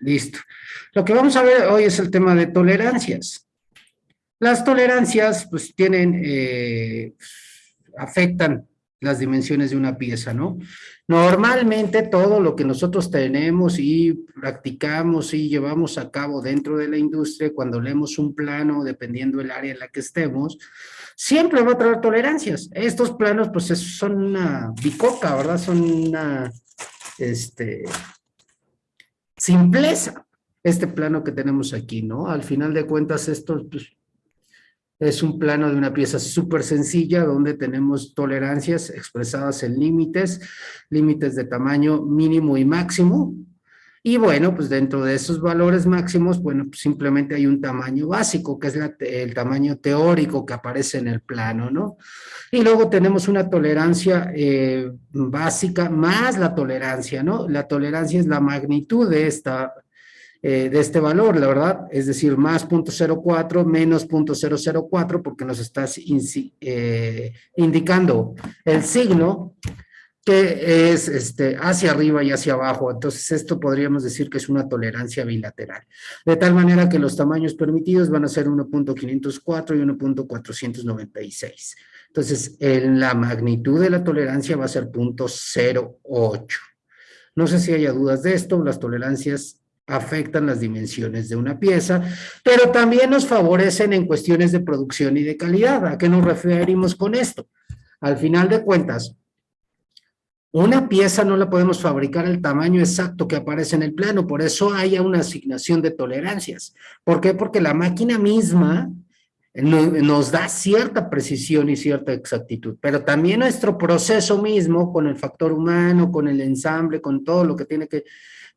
listo. Lo que vamos a ver hoy es el tema de tolerancias. Las tolerancias, pues, tienen, eh, afectan las dimensiones de una pieza, ¿no? Normalmente todo lo que nosotros tenemos y practicamos y llevamos a cabo dentro de la industria, cuando leemos un plano, dependiendo del área en la que estemos, siempre va a traer tolerancias. Estos planos, pues, son una bicoca, ¿verdad? Son una, este, simpleza, este plano que tenemos aquí, ¿no? Al final de cuentas, esto, pues, es un plano de una pieza súper sencilla donde tenemos tolerancias expresadas en límites, límites de tamaño mínimo y máximo. Y bueno, pues dentro de esos valores máximos, bueno, pues simplemente hay un tamaño básico, que es el tamaño teórico que aparece en el plano, ¿no? Y luego tenemos una tolerancia eh, básica más la tolerancia, ¿no? La tolerancia es la magnitud de esta eh, de este valor, la verdad, es decir, más 0.04 menos 0.004 porque nos estás eh, indicando el signo que es este, hacia arriba y hacia abajo. Entonces, esto podríamos decir que es una tolerancia bilateral. De tal manera que los tamaños permitidos van a ser 1.504 y 1.496. Entonces, en la magnitud de la tolerancia va a ser 0.08. No sé si haya dudas de esto, las tolerancias afectan las dimensiones de una pieza, pero también nos favorecen en cuestiones de producción y de calidad. ¿A qué nos referimos con esto? Al final de cuentas, una pieza no la podemos fabricar al tamaño exacto que aparece en el plano, por eso hay una asignación de tolerancias. ¿Por qué? Porque la máquina misma nos da cierta precisión y cierta exactitud, pero también nuestro proceso mismo, con el factor humano, con el ensamble, con todo lo que tiene que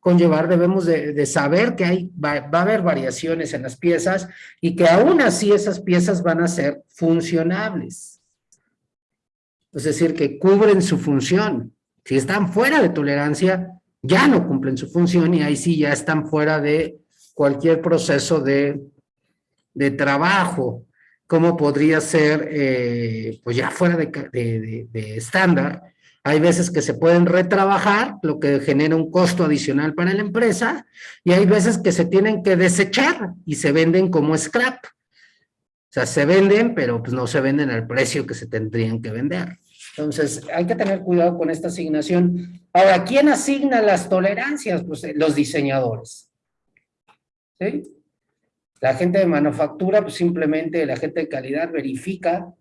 conllevar, debemos de, saber que hay, va, a haber variaciones en las piezas y que aún así esas piezas van a ser funcionables. Es decir, que cubren su función. Si están fuera de tolerancia, ya no cumplen su función y ahí sí ya están fuera de cualquier proceso de, de trabajo, como podría ser, eh, pues ya fuera de estándar, hay veces que se pueden retrabajar, lo que genera un costo adicional para la empresa, y hay veces que se tienen que desechar y se venden como scrap. O sea, se venden, pero pues no se venden al precio que se tendrían que vender. Entonces, hay que tener cuidado con esta asignación. Ahora, ¿quién asigna las tolerancias? Pues eh, los diseñadores. ¿Sí? La gente de manufactura, pues simplemente la gente de calidad verifica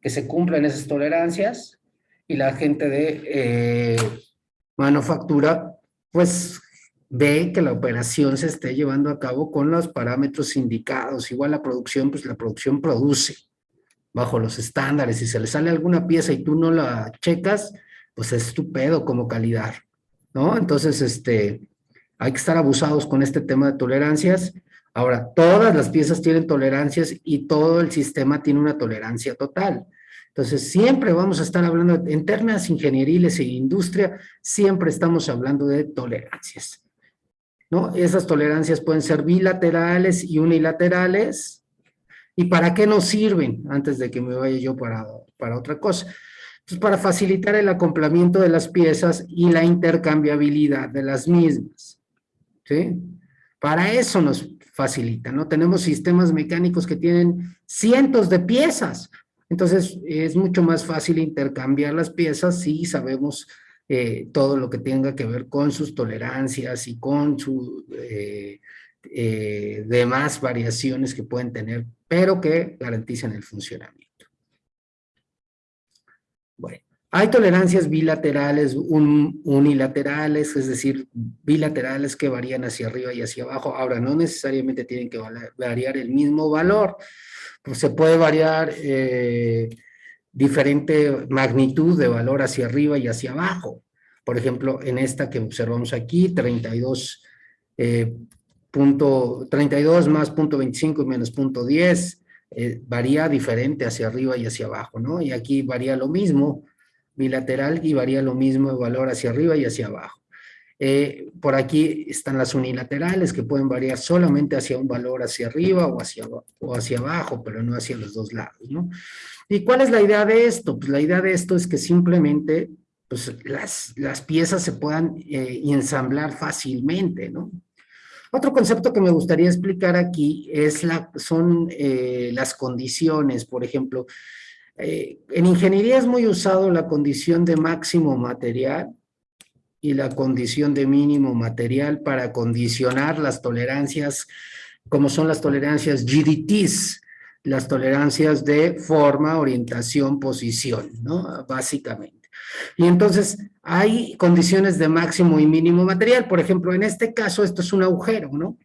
que se cumplen esas tolerancias y la gente de eh, manufactura, pues ve que la operación se esté llevando a cabo con los parámetros indicados. Igual la producción, pues la producción produce bajo los estándares. Si se le sale alguna pieza y tú no la checas, pues es estupendo como calidad, ¿no? Entonces, este, hay que estar abusados con este tema de tolerancias. Ahora, todas las piezas tienen tolerancias y todo el sistema tiene una tolerancia total. Entonces, siempre vamos a estar hablando, en términos ingenieriles e industria, siempre estamos hablando de tolerancias. ¿no? Esas tolerancias pueden ser bilaterales y unilaterales. ¿Y para qué nos sirven? Antes de que me vaya yo para, para otra cosa. Pues para facilitar el acoplamiento de las piezas y la intercambiabilidad de las mismas. ¿Sí? Para eso nos facilita, ¿no? Tenemos sistemas mecánicos que tienen cientos de piezas. Entonces, es mucho más fácil intercambiar las piezas si sabemos eh, todo lo que tenga que ver con sus tolerancias y con sus eh, eh, demás variaciones que pueden tener, pero que garanticen el funcionamiento. Bueno, hay tolerancias bilaterales, unilaterales, es decir, bilaterales que varían hacia arriba y hacia abajo. Ahora, no necesariamente tienen que variar el mismo valor, pues se puede variar eh, diferente magnitud de valor hacia arriba y hacia abajo. Por ejemplo, en esta que observamos aquí, 32, 32 eh, más punto 25 y menos punto 10, eh, varía diferente hacia arriba y hacia abajo, ¿no? Y aquí varía lo mismo, bilateral, y varía lo mismo de valor hacia arriba y hacia abajo. Eh, por aquí están las unilaterales que pueden variar solamente hacia un valor hacia arriba o hacia, o hacia abajo, pero no hacia los dos lados, ¿no? ¿Y cuál es la idea de esto? Pues la idea de esto es que simplemente pues, las, las piezas se puedan eh, ensamblar fácilmente, ¿no? Otro concepto que me gustaría explicar aquí es son eh, las condiciones, por ejemplo. Eh, en ingeniería es muy usado la condición de máximo material y la condición de mínimo material para condicionar las tolerancias, como son las tolerancias GDTs, las tolerancias de forma, orientación, posición, ¿no? Básicamente. Y entonces hay condiciones de máximo y mínimo material. Por ejemplo, en este caso esto es un agujero, ¿no?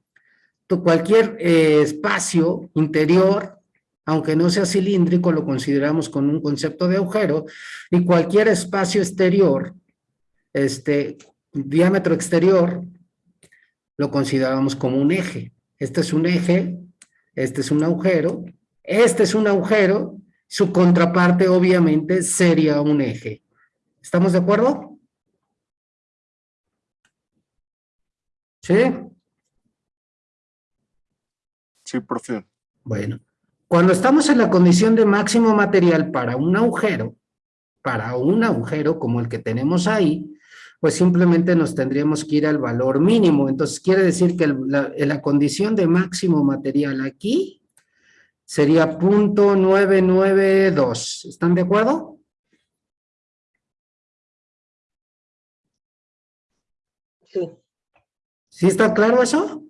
Cualquier eh, espacio interior, aunque no sea cilíndrico, lo consideramos con un concepto de agujero, y cualquier espacio exterior, este diámetro exterior, lo consideramos como un eje. Este es un eje, este es un agujero, este es un agujero, su contraparte obviamente sería un eje. ¿Estamos de acuerdo? ¿Sí? Sí, profe. Bueno, cuando estamos en la condición de máximo material para un agujero, para un agujero como el que tenemos ahí, pues simplemente nos tendríamos que ir al valor mínimo. Entonces quiere decir que la, la condición de máximo material aquí sería punto 992. ¿Están de acuerdo? Sí. ¿Sí está claro eso?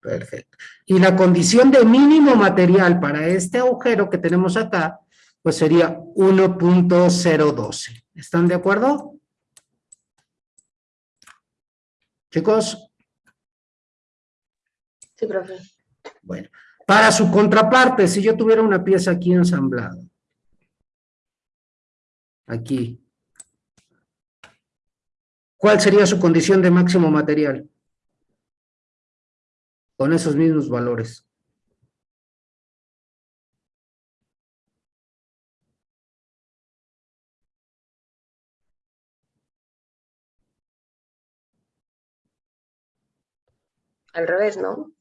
Perfecto. Y la condición de mínimo material para este agujero que tenemos acá, pues sería 1.012. ¿Están de acuerdo? Chicos. Sí, profe. Bueno, para su contraparte, si yo tuviera una pieza aquí ensamblada, aquí, ¿cuál sería su condición de máximo material? Con esos mismos valores. Al revés, ¿no?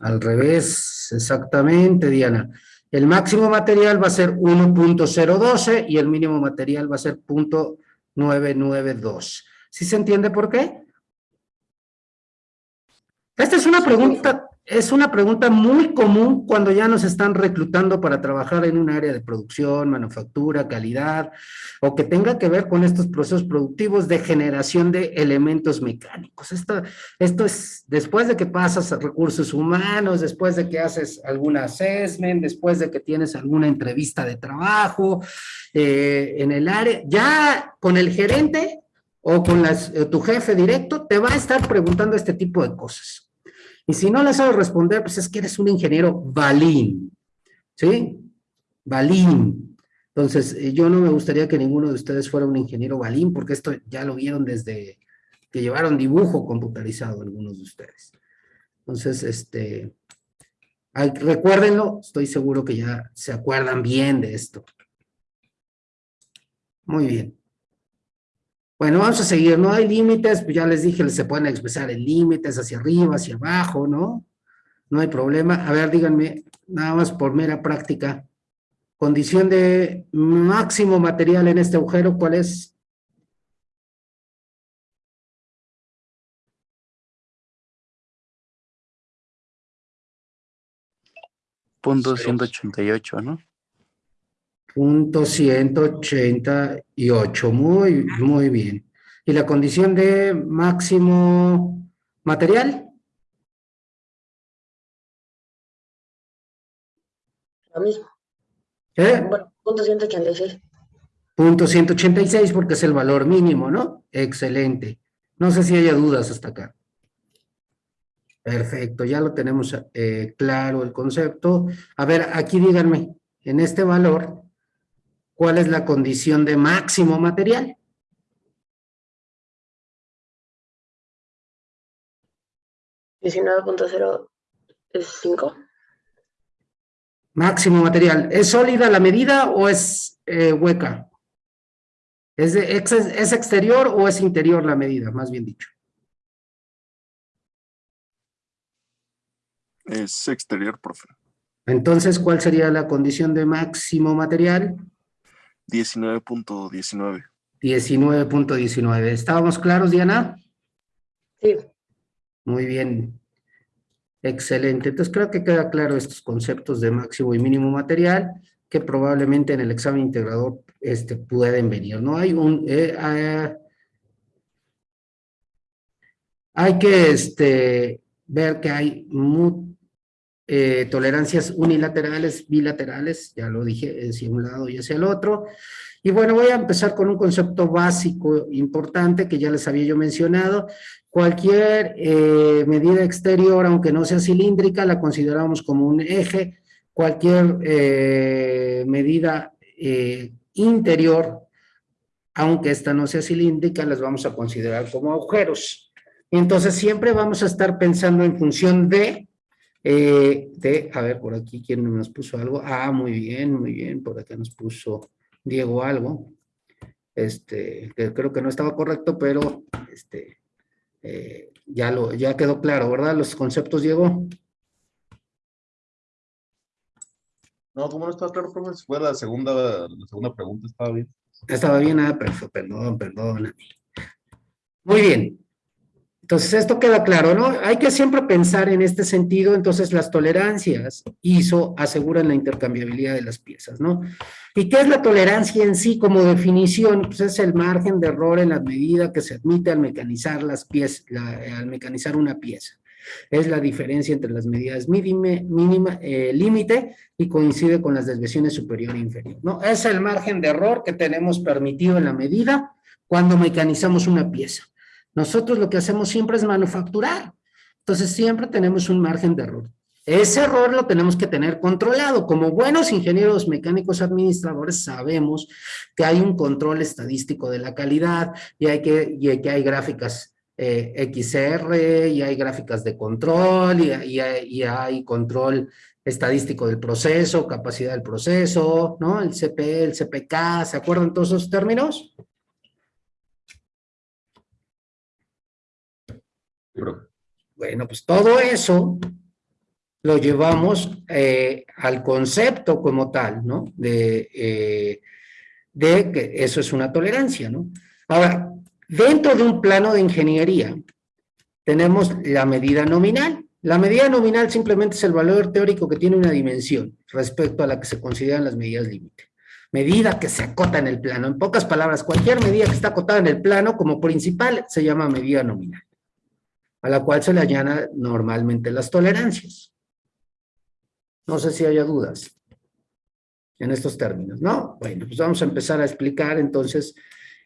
Al revés, exactamente, Diana. El máximo material va a ser 1.012 y el mínimo material va a ser 0.992. ¿Sí se entiende por qué? Esta es una pregunta, es una pregunta muy común cuando ya nos están reclutando para trabajar en un área de producción, manufactura, calidad, o que tenga que ver con estos procesos productivos de generación de elementos mecánicos. Esto, esto es después de que pasas a recursos humanos, después de que haces algún assessment, después de que tienes alguna entrevista de trabajo eh, en el área, ya con el gerente o con eh, tu jefe directo, te va a estar preguntando este tipo de cosas. Y si no le sabes responder, pues es que eres un ingeniero balín, ¿sí? Balín. Entonces, eh, yo no me gustaría que ninguno de ustedes fuera un ingeniero balín, porque esto ya lo vieron desde que llevaron dibujo computarizado algunos de ustedes. Entonces, este, recuérdenlo, estoy seguro que ya se acuerdan bien de esto. Muy bien. Bueno, vamos a seguir, no hay límites, pues ya les dije, se pueden expresar en límites hacia arriba, hacia abajo, ¿no? No hay problema. A ver, díganme, nada más por mera práctica, condición de máximo material en este agujero, ¿cuál es? Punto 188, ¿no? Punto 188, muy, muy bien. ¿Y la condición de máximo material? Lo mismo. ¿Eh? Bueno, punto 186. Punto 186 porque es el valor mínimo, ¿no? Excelente. No sé si haya dudas hasta acá. Perfecto, ya lo tenemos eh, claro el concepto. A ver, aquí díganme, en este valor, ¿Cuál es la condición de máximo material? cinco. Máximo material. ¿Es sólida la medida o es eh, hueca? ¿Es, ¿Es exterior o es interior la medida, más bien dicho? Es exterior, profe. Entonces, ¿cuál sería la condición de máximo material? 19.19. 19.19. ¿Estábamos claros, Diana? Sí, Muy bien. Excelente. Entonces creo que queda claro estos conceptos de máximo y mínimo material que probablemente en el examen integrador este, pueden venir. No hay un... eh, ah, hay que este, ver que hay mu- eh, tolerancias unilaterales, bilaterales, ya lo dije, hacia un lado y hacia el otro. Y bueno, voy a empezar con un concepto básico importante que ya les había yo mencionado. Cualquier eh, medida exterior, aunque no sea cilíndrica, la consideramos como un eje. Cualquier eh, medida interior, aunque esta no sea cilíndrica, las vamos a considerar como agujeros. Entonces, siempre vamos a estar pensando en función de, eh, de, a ver, por aquí, ¿quién nos puso algo? Ah, muy bien, muy bien, por acá nos puso Diego algo, este, que creo que no estaba correcto, pero, este, eh, ya lo, ya quedó claro, ¿verdad? Los conceptos, Diego. No, como no estaba claro, profe, si fue la segunda, la segunda pregunta, estaba bien. Estaba bien, ah, perfecto, perdón, perdón. Muy bien. Entonces, esto queda claro, ¿no? Hay que siempre pensar en este sentido, entonces las tolerancias ISO aseguran la intercambiabilidad de las piezas, ¿no? ¿Y qué es la tolerancia en sí como definición? Pues es el margen de error en la medida que se admite al mecanizar las piezas, al mecanizar una pieza. Es la diferencia entre las medidas mínima, eh, límite y coincide con las desviaciones superior e inferior, ¿no? Es el margen de error que tenemos permitido en la medida cuando mecanizamos una pieza. Nosotros lo que hacemos siempre es manufacturar. Entonces siempre tenemos un margen de error. Ese error lo tenemos que tener controlado. Como buenos ingenieros mecánicos administradores sabemos que hay un control estadístico de la calidad y, hay que, y que hay gráficas eh, XR y hay gráficas de control y, y hay, control estadístico del proceso, capacidad del proceso, ¿no? El CP, el CPK, ¿se acuerdan todos esos términos? Bueno, pues todo eso lo llevamos eh, al concepto como tal, ¿no? De, eh, de que eso es una tolerancia, ¿no? Ahora, dentro de un plano de ingeniería, tenemos la medida nominal. La medida nominal simplemente es el valor teórico que tiene una dimensión respecto a la que se consideran las medidas límite. Medida que se acota en el plano. En pocas palabras, cualquier medida que está acotada en el plano como principal se llama medida nominal a la cual se le añadan normalmente las tolerancias. No sé si haya dudas en estos términos, ¿no? Bueno, pues vamos a empezar a explicar entonces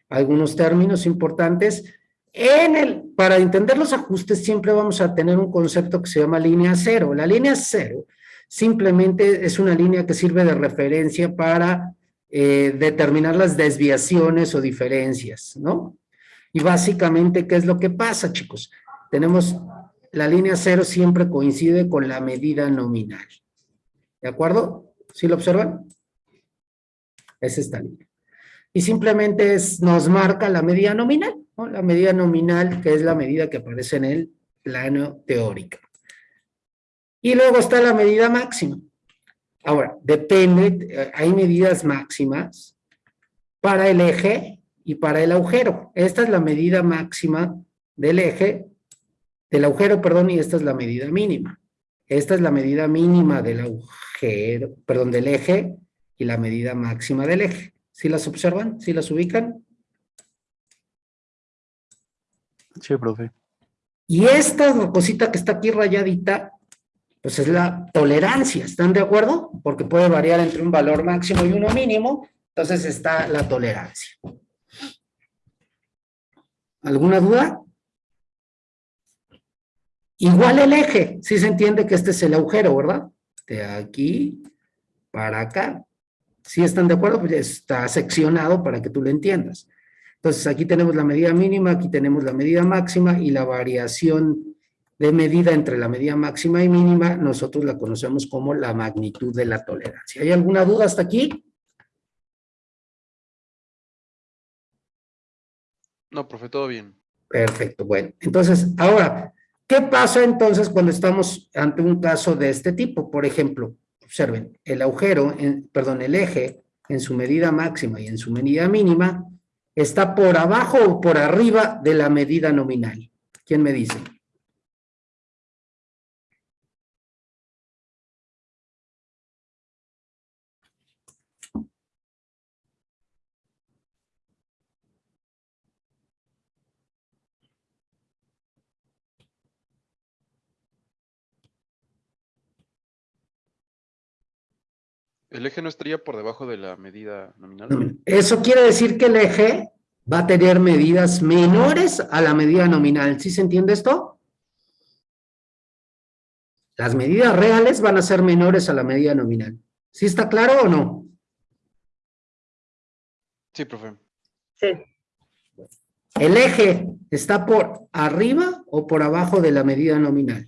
algunos términos importantes. En el, para entender los ajustes siempre vamos a tener un concepto que se llama línea cero. La línea cero simplemente es una línea que sirve de referencia para eh, determinar las desviaciones o diferencias, ¿no? Y básicamente, ¿qué es lo que pasa, chicos? Tenemos la línea cero siempre coincide con la medida nominal. ¿De acuerdo? ¿Sí lo observan? Es esta línea. Y simplemente es, nos marca la medida nominal, ¿no? La medida nominal, que es la medida que aparece en el plano teórico. Y luego está la medida máxima. Ahora, depende, eh, hay medidas máximas para el eje y para el agujero. Esta es la medida máxima del eje del agujero, perdón, y esta es la medida mínima. Esta es la medida mínima del agujero, perdón, del eje y la medida máxima del eje. ¿Sí las observan? ¿Sí las ubican? Sí, profe. Y esta cosita que está aquí rayadita, pues es la tolerancia, ¿están de acuerdo? Porque puede variar entre un valor máximo y uno mínimo, entonces está la tolerancia. ¿Alguna duda? Igual el eje, sí se entiende que este es el agujero, ¿verdad? De aquí para acá. ¿Sí están de acuerdo? Pues está seccionado para que tú lo entiendas. Entonces aquí tenemos la medida mínima, aquí tenemos la medida máxima y la variación de medida entre la medida máxima y mínima, nosotros la conocemos como la magnitud de la tolerancia. ¿Hay alguna duda hasta aquí? No, profe, todo bien. Perfecto, bueno. Entonces, ahora, ¿qué pasa entonces cuando estamos ante un caso de este tipo? Por ejemplo, observen, el agujero, en, perdón, el eje en su medida máxima y en su medida mínima está por abajo o por arriba de la medida nominal. ¿Quién me dice? ¿El eje no estaría por debajo de la medida nominal? Eso quiere decir que el eje va a tener medidas menores a la medida nominal. ¿Sí se entiende esto? Las medidas reales van a ser menores a la medida nominal. ¿Sí está claro o no? Sí, profe. Sí, ¿El eje está por arriba o por abajo de la medida nominal?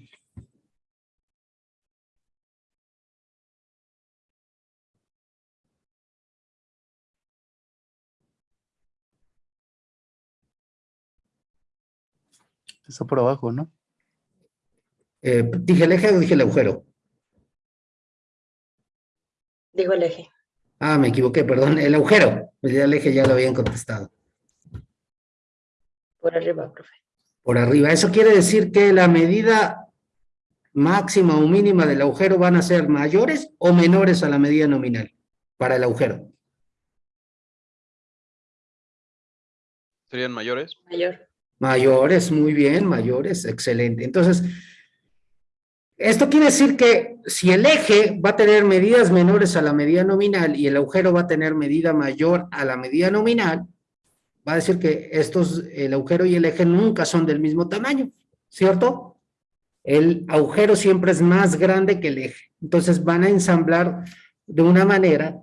Está por abajo, ¿no? Eh, ¿Dije el eje o dije el agujero? digo el eje. Ah, me equivoqué, perdón. El agujero. Ya El eje ya lo habían contestado. Por arriba, profe. Por arriba. Eso quiere decir que la medida máxima o mínima del agujero van a ser mayores o menores a la medida nominal para el agujero. ¿Serían mayores? Mayor. Mayores, muy bien, mayores, excelente. Entonces, esto quiere decir que si el eje va a tener medidas menores a la medida nominal y el agujero va a tener medida mayor a la medida nominal, va a decir que estos, el agujero y el eje nunca son del mismo tamaño, ¿cierto? El agujero siempre es más grande que el eje. Entonces van a ensamblar de una manera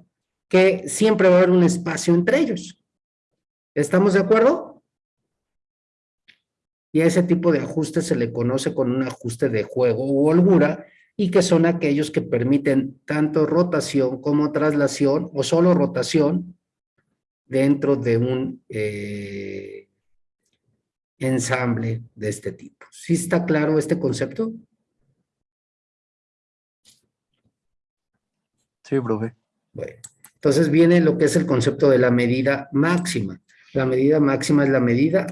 que siempre va a haber un espacio entre ellos. ¿Estamos de acuerdo? Y a ese tipo de ajuste se le conoce con un ajuste de juego u holgura y que son aquellos que permiten tanto rotación como traslación o solo rotación dentro de un eh, ensamble de este tipo. ¿Sí está claro este concepto? Sí, profe. Bueno, entonces viene lo que es el concepto de la medida máxima. La medida máxima es la medida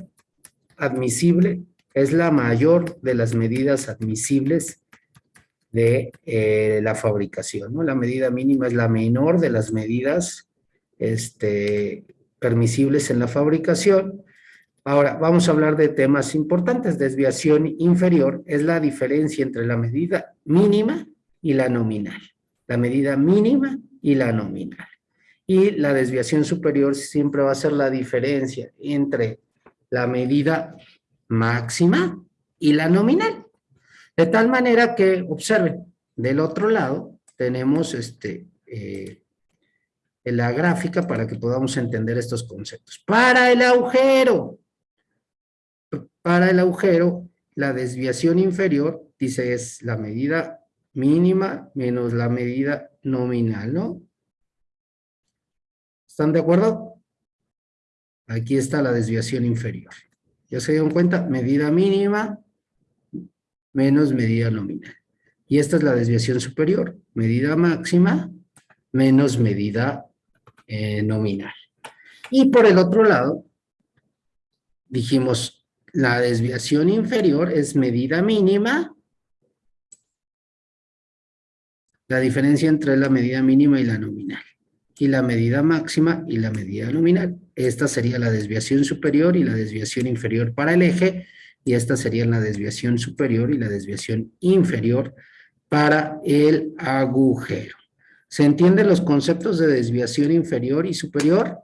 admisible, es la mayor de las medidas admisibles de eh, la fabricación, ¿no? La medida mínima es la menor de las medidas este, permisibles en la fabricación. Ahora, vamos a hablar de temas importantes. Desviación inferior es la diferencia entre la medida mínima y la nominal. La medida mínima y la nominal. Y la desviación superior siempre va a ser la diferencia entre la medida máxima y la nominal. De tal manera que, observen, del otro lado tenemos este, eh, la gráfica para que podamos entender estos conceptos. Para el agujero, para el agujero, la desviación inferior, dice, es la medida mínima menos la medida nominal, ¿no? ¿Están de acuerdo? Aquí está la desviación inferior. ¿Ya se dieron cuenta? Medida mínima menos medida nominal. Y esta es la desviación superior. Medida máxima menos medida eh, nominal. Y por el otro lado, dijimos, la desviación inferior es medida mínima. La diferencia entre la medida mínima y la nominal. Y la medida máxima y la medida nominal. Esta sería la desviación superior y la desviación inferior para el eje. Y esta sería la desviación superior y la desviación inferior para el agujero. ¿Se entienden los conceptos de desviación inferior y superior?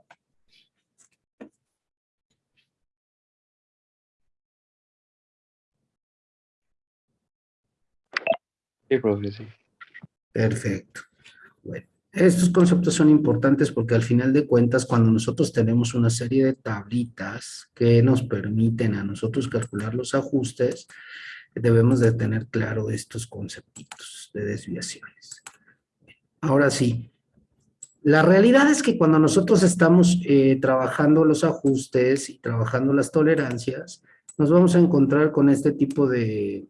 Sí, profe, sí. Perfecto. Bueno, estos conceptos son importantes porque al final de cuentas, cuando nosotros tenemos una serie de tablitas que nos permiten a nosotros calcular los ajustes, debemos de tener claro estos conceptitos de desviaciones. Ahora sí, la realidad es que cuando nosotros estamos eh, trabajando los ajustes y trabajando las tolerancias, nos vamos a encontrar con este tipo de,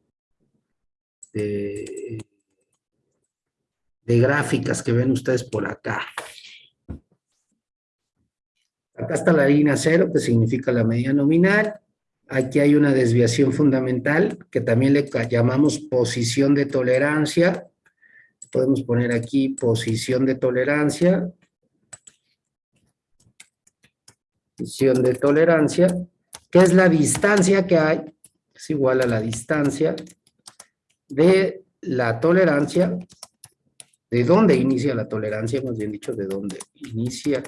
de, de gráficas que ven ustedes por acá. Acá está la línea cero, que significa la medida nominal, Aquí hay una desviación fundamental que también le llamamos posición de tolerancia. Podemos poner aquí posición de tolerancia. Posición de tolerancia, que es la distancia que hay, es igual a la distancia de la tolerancia, de dónde inicia la tolerancia, más bien dicho, de dónde inicia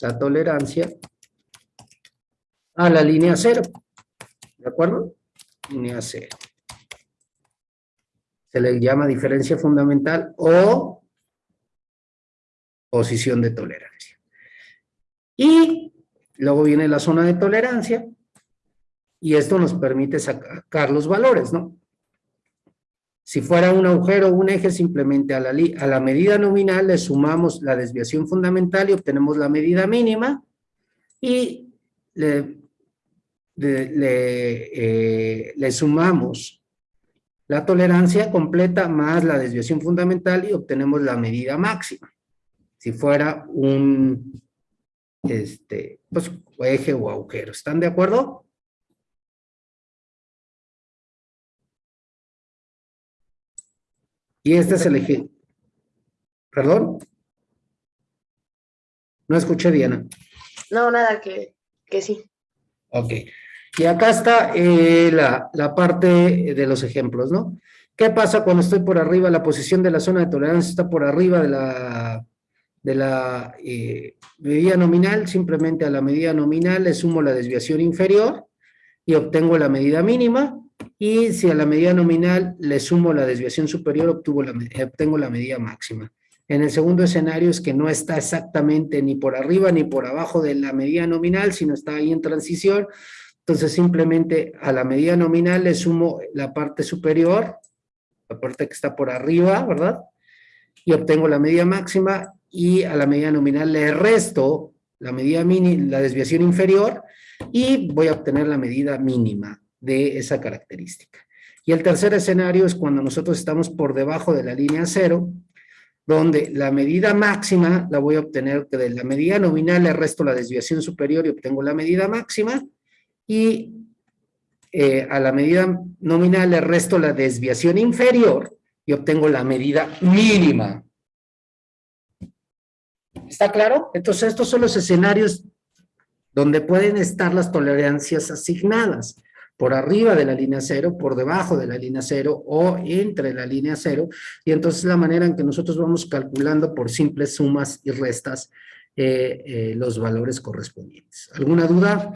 la tolerancia a la línea cero. ¿De acuerdo? Línea cero. Se le llama diferencia fundamental o posición de tolerancia. Y luego viene la zona de tolerancia y esto nos permite sacar los valores, ¿no? Si fuera un agujero o un eje, simplemente a la, medida nominal le sumamos la desviación fundamental y obtenemos la medida mínima y le, eh, le sumamos la tolerancia completa más la desviación fundamental y obtenemos la medida máxima. Si fuera un este, pues, eje o agujero. ¿Están de acuerdo? Y este es el eje. ¿Perdón? No escuché, Diana. No, nada, que, que sí. Ok. Y acá está eh, la, la parte de los ejemplos, ¿no? ¿Qué pasa cuando estoy por arriba? La posición de la zona de tolerancia está por arriba de la, de la eh, medida nominal. Simplemente a la medida nominal le sumo la desviación inferior y obtengo la medida mínima. Y si a la medida nominal le sumo la desviación superior, obtuvo me- obtengo la medida máxima. En el segundo escenario es que no está exactamente ni por arriba ni por abajo de la medida nominal, sino está ahí en transición. Entonces simplemente a la medida nominal le sumo la parte superior, la parte que está por arriba, ¿verdad? Y obtengo la medida máxima y a la medida nominal le resto la medida mini, la desviación inferior y voy a obtener la medida mínima de esa característica. Y el tercer escenario es cuando nosotros estamos por debajo de la línea cero, donde la medida máxima la voy a obtener de la medida nominal le resto la desviación superior y obtengo la medida máxima y eh, a la medida nominal le resto la desviación inferior y obtengo la medida mínima. ¿Está claro? Entonces estos son los escenarios donde pueden estar las tolerancias asignadas por arriba de la línea cero, por debajo de la línea cero o entre la línea cero, y entonces la manera en que nosotros vamos calculando por simples sumas y restas eh, eh, los valores correspondientes. ¿Alguna duda?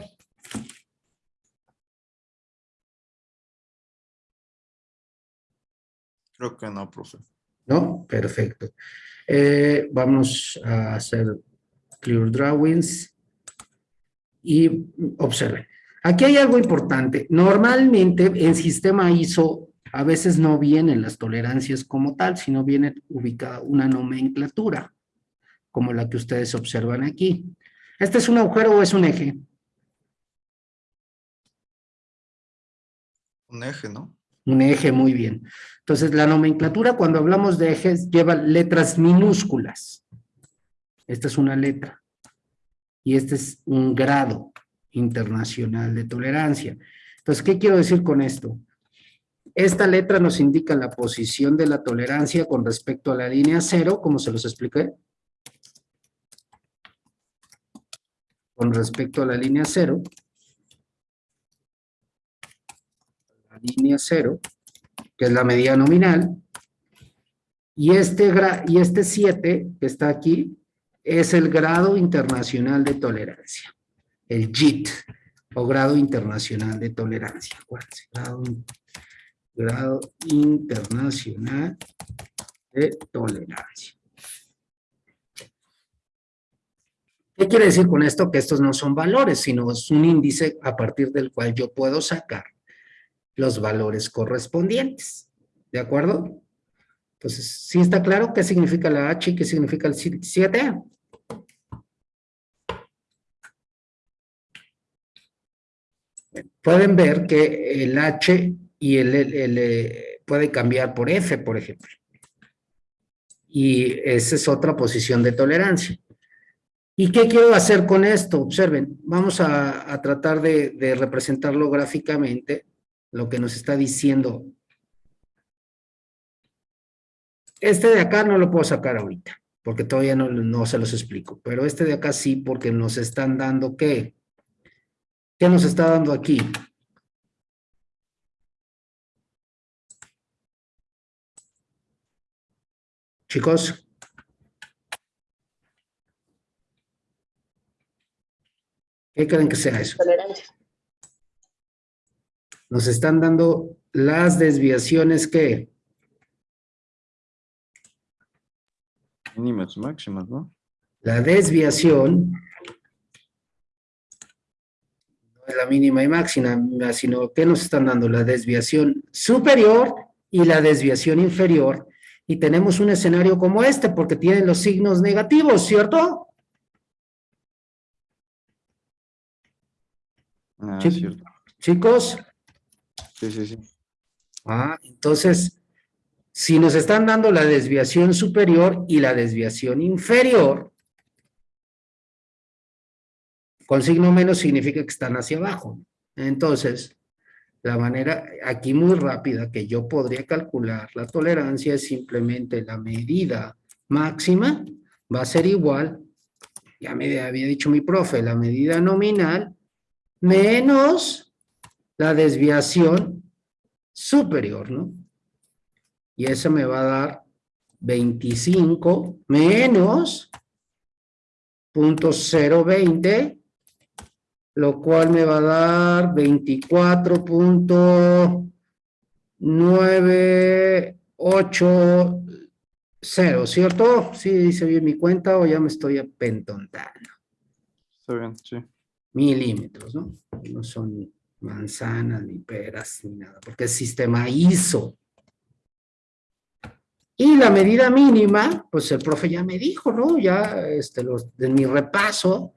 Creo que no, profe. ¿No? Perfecto. Eh, vamos a hacer clear drawings y observen. Aquí hay algo importante. Normalmente en sistema ISO a veces no vienen las tolerancias como tal, sino viene ubicada una nomenclatura, como la que ustedes observan aquí. ¿Este es un agujero o es un eje? Un eje, ¿no? Un eje, muy bien. Entonces, la nomenclatura cuando hablamos de ejes lleva letras minúsculas. Esta es una letra. Y este es un grado internacional de tolerancia. Entonces, ¿qué quiero decir con esto? Esta letra nos indica la posición de la tolerancia con respecto a la línea cero, como se los expliqué. Con respecto a la línea cero. La línea cero, que es la medida nominal. Y este, y este 7 que está aquí es el grado internacional de tolerancia. El JIT, o grado internacional de tolerancia. Grado, in- grado internacional de tolerancia. ¿Qué quiere decir con esto? Que estos no son valores, sino es un índice a partir del cual yo puedo sacar los valores correspondientes. ¿De acuerdo? Entonces, ¿sí está claro qué significa la H y qué significa el 7? Pueden ver que el H y el, el- el, puede cambiar por F, por ejemplo. Y esa es otra posición de tolerancia. ¿Y qué quiero hacer con esto? Observen, vamos a, tratar de, representarlo gráficamente, lo que nos está diciendo. Este de acá no lo puedo sacar ahorita, porque todavía no, no se los explico, pero este de acá sí, porque nos están dando, ¿qué? ¿Qué nos está dando aquí? Chicos. ¿Qué creen que sea eso? Tolerancia. Nos están dando las desviaciones que Mínimas, máximas, ¿no? la desviación la mínima y máxima, sino que nos están dando la desviación superior y la desviación inferior. Y tenemos un escenario como este, porque tienen los signos negativos, ¿cierto? Ah, cierto. Chicos, Sí, sí, sí. Ah, entonces, si nos están dando la desviación superior y la desviación inferior, con signo menos significa que están hacia abajo. Entonces, la manera aquí muy rápida que yo podría calcular la tolerancia es simplemente la medida máxima va a ser igual, ya me había dicho mi profe, la medida nominal menos la desviación superior, ¿no? Y eso me va a dar 25 menos punto 020, lo cual me va a dar 24.980, ¿cierto? Sí, dice bien mi cuenta o ya me estoy apentontando Está bien, sí. milímetros, ¿no? No son manzanas, ni peras, ni nada, porque es sistema ISO. Y la medida mínima, pues el profe ya me dijo, ¿no? Ya, este, los, de mi repaso,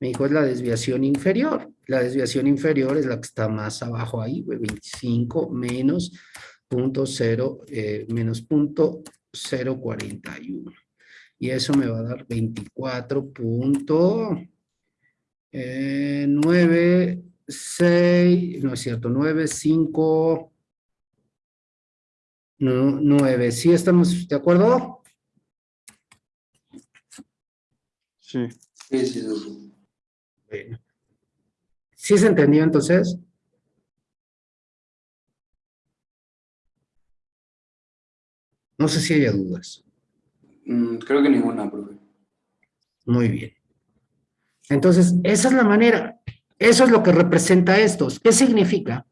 me dijo es la desviación inferior. La desviación inferior es la que está más abajo ahí, güey, 25 menos punto cero, eh, menos punto 041. Y eso me va a dar 24 punto... Eh, 9, 6, no es cierto, 9, 5, 9. ¿Sí estamos de acuerdo? Sí. Sí, sí, sí. Bueno. ¿Sí se entendió entonces? No sé si haya dudas. Mm, creo que ninguna, profe. Muy bien. Entonces, esa es la manera. Eso es lo que representa esto. ¿Qué significa?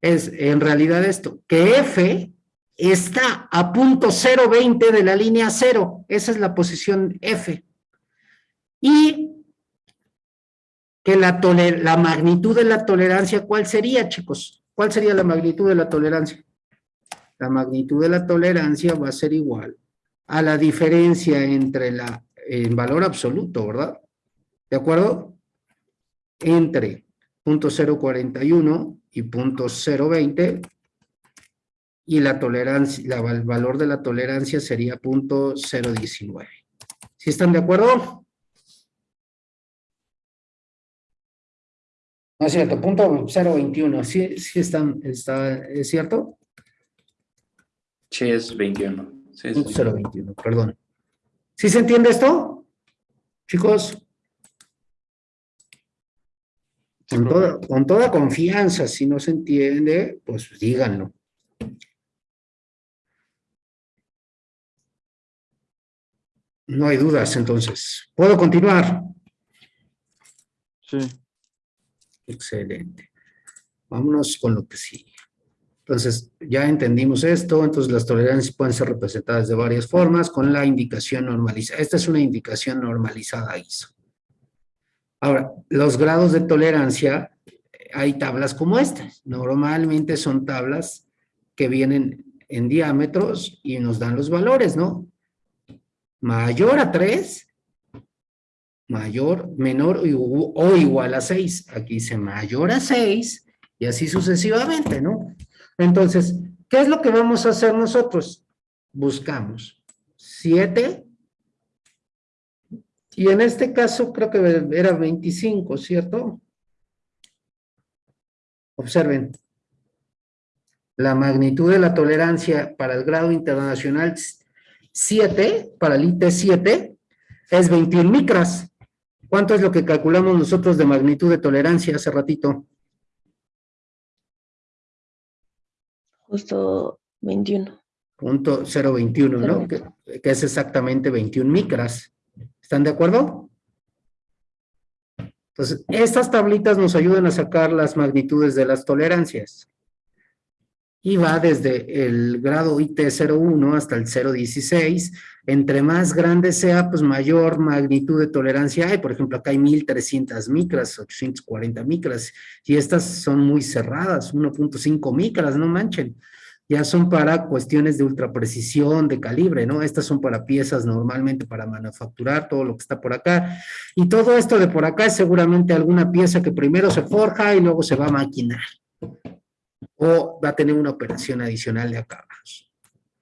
Es en realidad esto, que F está a punto 020 de la línea 0. Esa es la posición F. Y que la, la magnitud de la tolerancia, ¿cuál sería, chicos? ¿Cuál sería la magnitud de la tolerancia? La magnitud de la tolerancia va a ser igual a la diferencia entre la, en valor absoluto, ¿verdad? ¿De acuerdo? Entre punto .041 y punto .020 y la tolerancia, la, el valor de la tolerancia sería punto .019. ¿Sí están de acuerdo? No es cierto, punto .021, ¿sí, sí están, está, ¿es cierto? Sí, es 21. Sí. Punto 021, perdón. ¿Sí se entiende esto? Chicos, Sí, con, toda, con toda confianza, si no se entiende, pues díganlo. No hay dudas, entonces. ¿Puedo continuar? Sí. Excelente. Vámonos con lo que sigue. Entonces, ya entendimos esto, entonces las tolerancias pueden ser representadas de varias formas con la indicación normalizada. Esta es una indicación normalizada ISO. Ahora, los grados de tolerancia, hay tablas como estas. Normalmente son tablas que vienen en diámetros y nos dan los valores, ¿no? Mayor a 3, mayor, menor o igual a 6. Aquí dice mayor a 6 y así sucesivamente, ¿no? Entonces, ¿qué es lo que vamos a hacer nosotros? Buscamos 7, Y en este caso creo que era 25, ¿cierto? Observen. La magnitud de la tolerancia para el grado internacional 7, para el IT 7, es 21 micras. ¿Cuánto es lo que calculamos nosotros de magnitud de tolerancia hace ratito? Justo 21. Punto 021, ¿no? Que, que es exactamente 21 micras. ¿Están de acuerdo? Entonces, estas tablitas nos ayudan a sacar las magnitudes de las tolerancias. Y va desde el grado IT01 hasta el 016. Entre más grande sea, pues mayor magnitud de tolerancia hay. Por ejemplo, acá hay 1300 micras, 840 micras. Y estas son muy cerradas, 1.5 micras, no manchen ya son para cuestiones de ultraprecisión, de calibre, ¿no? Estas son para piezas normalmente para manufacturar, todo lo que está por acá. Y todo esto de por acá es seguramente alguna pieza que primero se forja y luego se va a maquinar. O va a tener una operación adicional de acabados.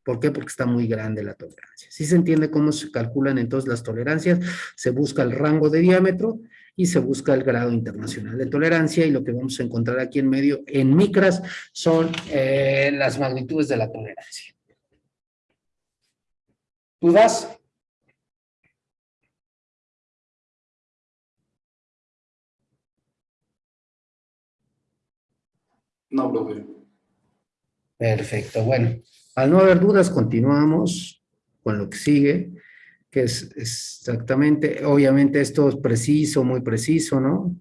¿Por qué? Porque está muy grande la tolerancia. Si se entiende cómo se calculan entonces las tolerancias, se busca el rango de diámetro y se busca el grado internacional de tolerancia y lo que vamos a encontrar aquí en medio en micras son eh, las magnitudes de la tolerancia. ¿Dudas? No, profe. Perfecto, bueno, al no haber dudas continuamos con lo que sigue que es exactamente, obviamente esto es preciso, muy preciso, ¿no?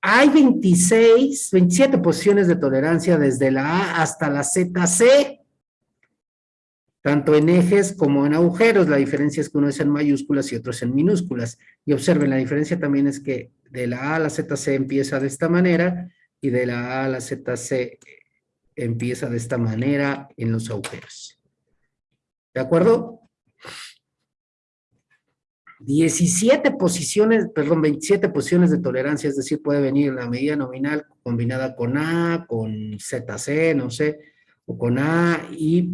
Hay 26, 27 posiciones de tolerancia desde la A hasta la ZC, tanto en ejes como en agujeros. La diferencia es que uno es en mayúsculas y otro es en minúsculas. Y observen, la diferencia también es que de la A a la ZC empieza de esta manera y de la A a la ZC empieza de esta manera en los agujeros. ¿De acuerdo? 17 posiciones, perdón, 27 posiciones de tolerancia, es decir, puede venir la medida nominal combinada con A, con ZC, no sé, o con A, y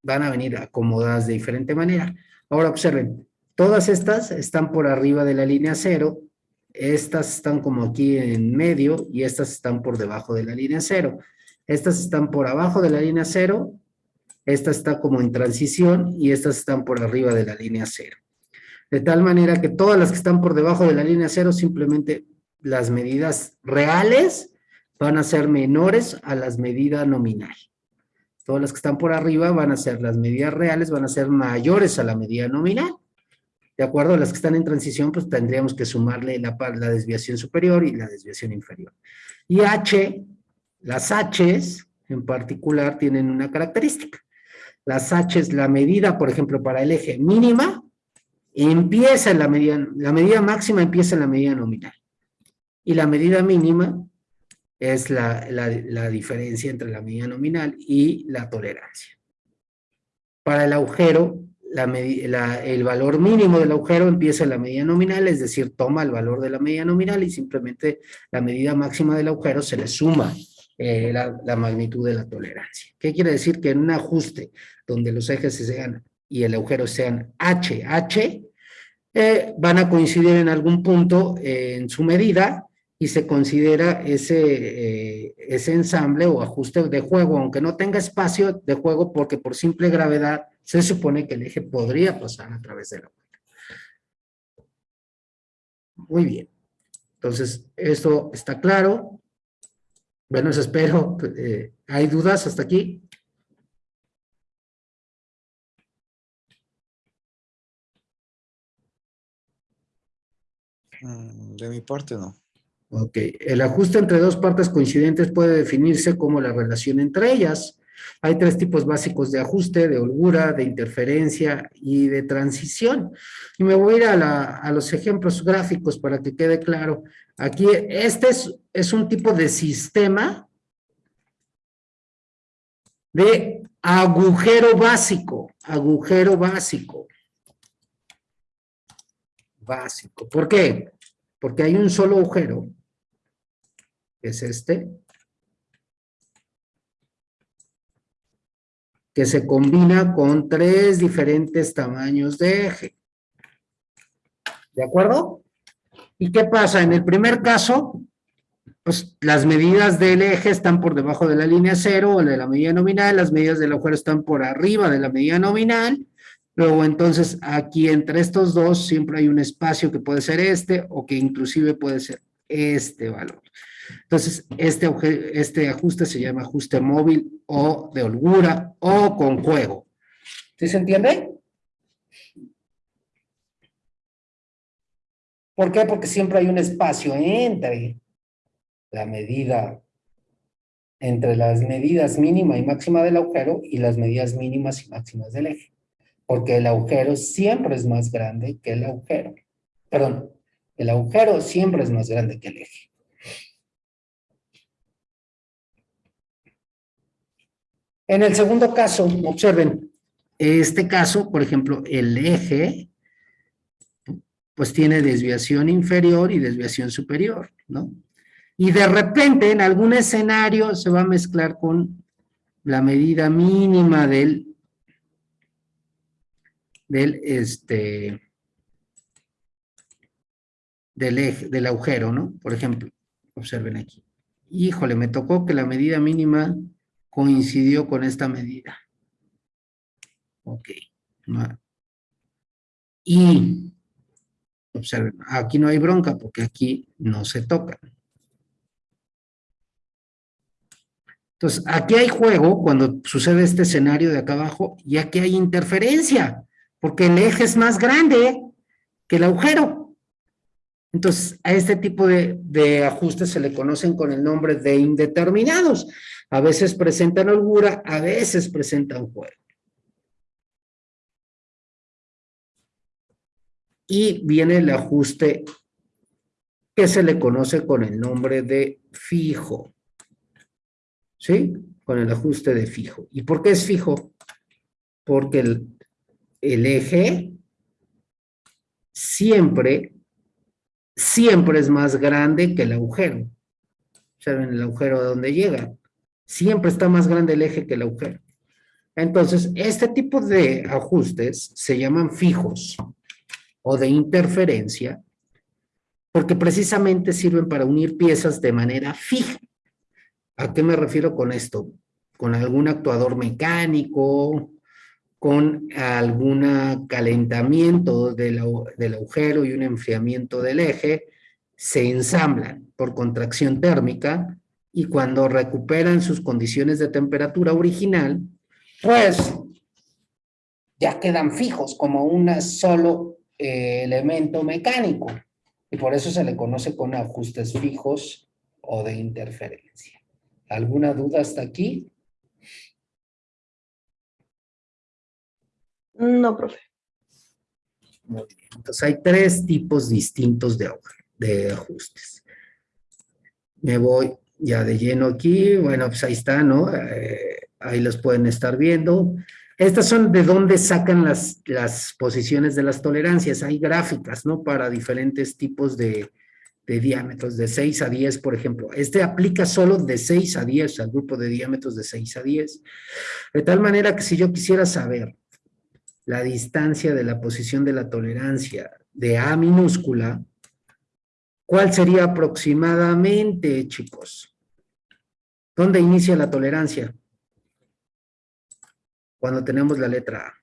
van a venir acomodadas de diferente manera. Ahora observen, todas estas están por arriba de la línea cero, estas están como aquí en medio, y estas están por debajo de la línea cero. Estas están por abajo de la línea cero, esta está como en transición, y estas están por arriba de la línea cero de tal manera que todas las que están por debajo de la línea cero, simplemente las medidas reales van a ser menores a las medidas nominal. Todas las que están por arriba van a ser, las medidas reales van a ser mayores a la medida nominal. De acuerdo a las que están en transición, pues tendríamos que sumarle la, la desviación superior y la desviación inferior. Y H, las H's en particular tienen una característica. Las H's, la medida, por ejemplo, para el eje mínima, empieza en la medida, la medida máxima empieza en la medida nominal. Y la medida mínima es la, la, diferencia entre la medida nominal y la tolerancia. Para el agujero, el valor mínimo del agujero empieza en la medida nominal, es decir, toma el valor de la medida nominal y simplemente la medida máxima del agujero se le suma eh, la, la, magnitud de la tolerancia. ¿Qué quiere decir? Que en un ajuste donde los ejes sean y el agujero sean H, H, eh, van a coincidir en algún punto eh, en su medida y se considera ese, eh, ese ensamble o ajuste de juego, aunque no tenga espacio de juego, porque por simple gravedad se supone que el eje podría pasar a través de la vuelta. Muy bien. Entonces, esto está claro. Bueno, eso espero. ¿Hay dudas hasta aquí? Mm, De mi parte, no. Ok, el ajuste entre dos partes coincidentes puede definirse como la relación entre ellas. Hay tres tipos básicos de ajuste, de holgura, de interferencia y de transición. Y me voy a ir a, los ejemplos gráficos para que quede claro. Aquí, este es, un tipo de sistema de agujero básico, agujero básico básico. ¿Por qué? Porque hay un solo agujero, es este, que se combina con tres diferentes tamaños de eje. ¿De acuerdo? ¿Y qué pasa? En el primer caso, pues las medidas del eje están por debajo de la línea cero o de la medida nominal, las medidas del agujero están por arriba de la medida nominal, luego entonces aquí entre estos dos siempre hay un espacio que puede ser este o que inclusive puede ser este valor. Entonces, este, este ajuste se llama ajuste móvil o de holgura o con juego. ¿Sí se entiende? ¿Por qué? Porque siempre hay un espacio entre la medida, entre las medidas mínima y máxima del agujero y las medidas mínimas y máximas del eje. Porque el agujero siempre es más grande que el agujero. Perdón, el agujero siempre es más grande que el eje. En el segundo caso, observen, este caso, por ejemplo, el eje, pues tiene desviación inferior y desviación superior, ¿no? Y de repente, en algún escenario, se va a mezclar con la medida mínima del, del, este, del eje, del agujero, ¿no? Por ejemplo, observen aquí. Híjole, me tocó que la medida mínima coincidió con esta medida. Ok. Y, observen, aquí no hay bronca porque aquí no se tocan. Entonces, aquí hay juego cuando sucede este escenario de acá abajo y aquí hay interferencia, porque el eje es más grande que el agujero. Entonces, a este tipo de, de ajustes se le conocen con el nombre de indeterminados. A veces presentan holgura, a veces presentan juego. Y viene el ajuste que se le conoce con el nombre de fijo. ¿Sí? Con el ajuste de fijo. ¿Y por qué es fijo? Porque el, eje siempre, siempre es más grande que el agujero. ¿Saben el agujero a dónde llega? Siempre está más grande el eje que el agujero. Entonces, este tipo de ajustes se llaman fijos o de interferencia porque precisamente sirven para unir piezas de manera fija. ¿A qué me refiero con esto? Con algún actuador mecánico, con algún calentamiento del, agu- del agujero y un enfriamiento del eje, se ensamblan por contracción térmica y cuando recuperan sus condiciones de temperatura original, pues ya quedan fijos como un solo eh, elemento mecánico. Y por eso se le conoce con ajustes fijos o de interferencia. ¿Alguna duda hasta aquí? No, profe. Muy bien. Entonces hay tres tipos distintos de, de ajustes. Me voy ya de lleno aquí. Bueno, pues ahí está, ¿no? Eh, ahí los pueden estar viendo. Estas son de dónde sacan las, las posiciones de las tolerancias. Hay gráficas, ¿no? Para diferentes tipos de, de diámetros, de 6 a 10, por ejemplo. Este aplica solo de 6 a 10, al grupo de diámetros de 6 a 10. De tal manera que si yo quisiera saber la distancia de la posición de la tolerancia de A minúscula, ¿cuál sería aproximadamente, chicos? ¿Dónde inicia la tolerancia? Cuando tenemos la letra A.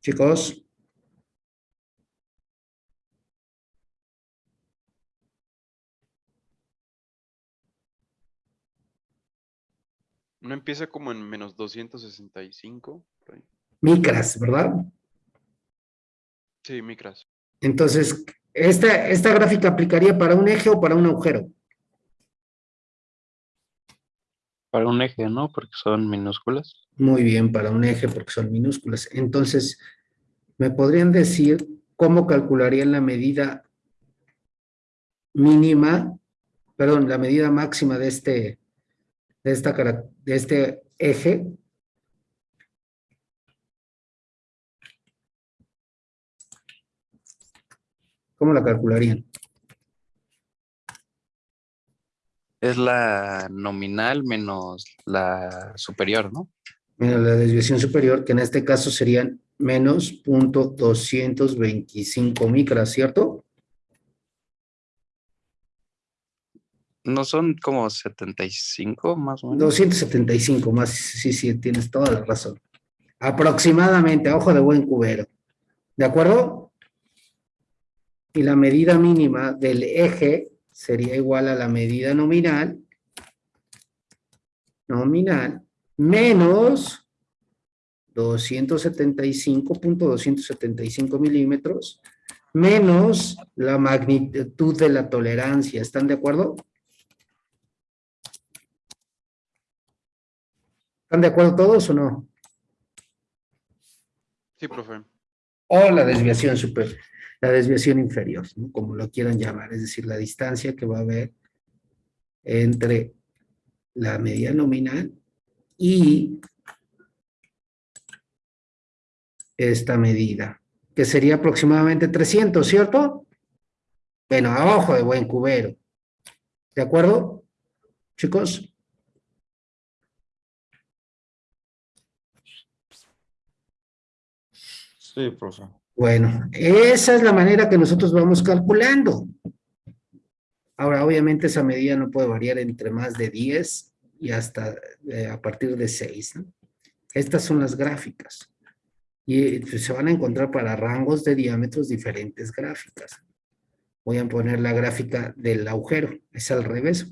Chicos, No empieza como en menos 265. por ahí. micras, ¿verdad? Sí, micras. Entonces, esta, esta gráfica aplicaría para un eje o para un agujero. Para un eje, ¿no? Porque son minúsculas. Muy bien, para un eje porque son minúsculas. Entonces, ¿me podrían decir cómo calcularían la medida mínima, perdón, la medida máxima de este, de esta, de este eje? ¿Cómo la calcularían? Es la nominal menos la superior, ¿no? Menos la desviación superior, que en este caso serían menos punto 225 micras, ¿cierto? No son como 75 más o menos. 275 más, sí, sí, tienes toda la razón. Aproximadamente, a ojo de buen cubero. ¿De acuerdo? Y la medida mínima del eje sería igual a la medida nominal, nominal, menos 275.275 milímetros, menos la magnitud de la tolerancia. ¿Están de acuerdo? ¿Están de acuerdo todos o no? Sí, profe. O la desviación super, la desviación inferior, ¿no? como lo quieran llamar, es decir, la distancia que va a haber entre la medida nominal y esta medida, que sería aproximadamente 300, ¿cierto? Bueno, a ojo de buen cubero. ¿De acuerdo, chicos? Sí. Bueno, esa es la manera que nosotros vamos calculando. Ahora, obviamente esa medida no puede variar entre más de 10 y hasta eh, a partir de 6. ¿no? Estas son las gráficas. Y eh, se van a encontrar para rangos de diámetros diferentes gráficas. Voy a poner la gráfica del agujero. Es al revés.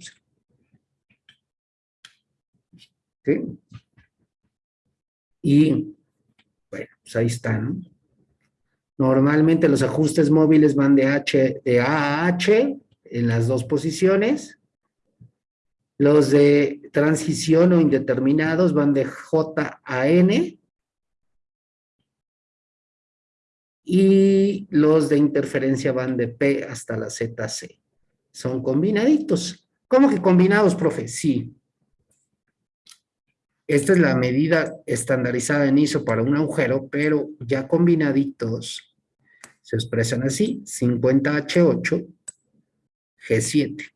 ¿Sí? Y, bueno, pues ahí está, ¿no? Normalmente los ajustes móviles van de, H, de A a H en las dos posiciones. Los de transición o indeterminados van de J a N. Y los de interferencia van de P hasta la ZC. Son combinaditos. ¿Cómo que combinados, profe? Sí. Esta es la medida estandarizada en ISO para un agujero, pero ya combinaditos se expresan así, 50H8, G7.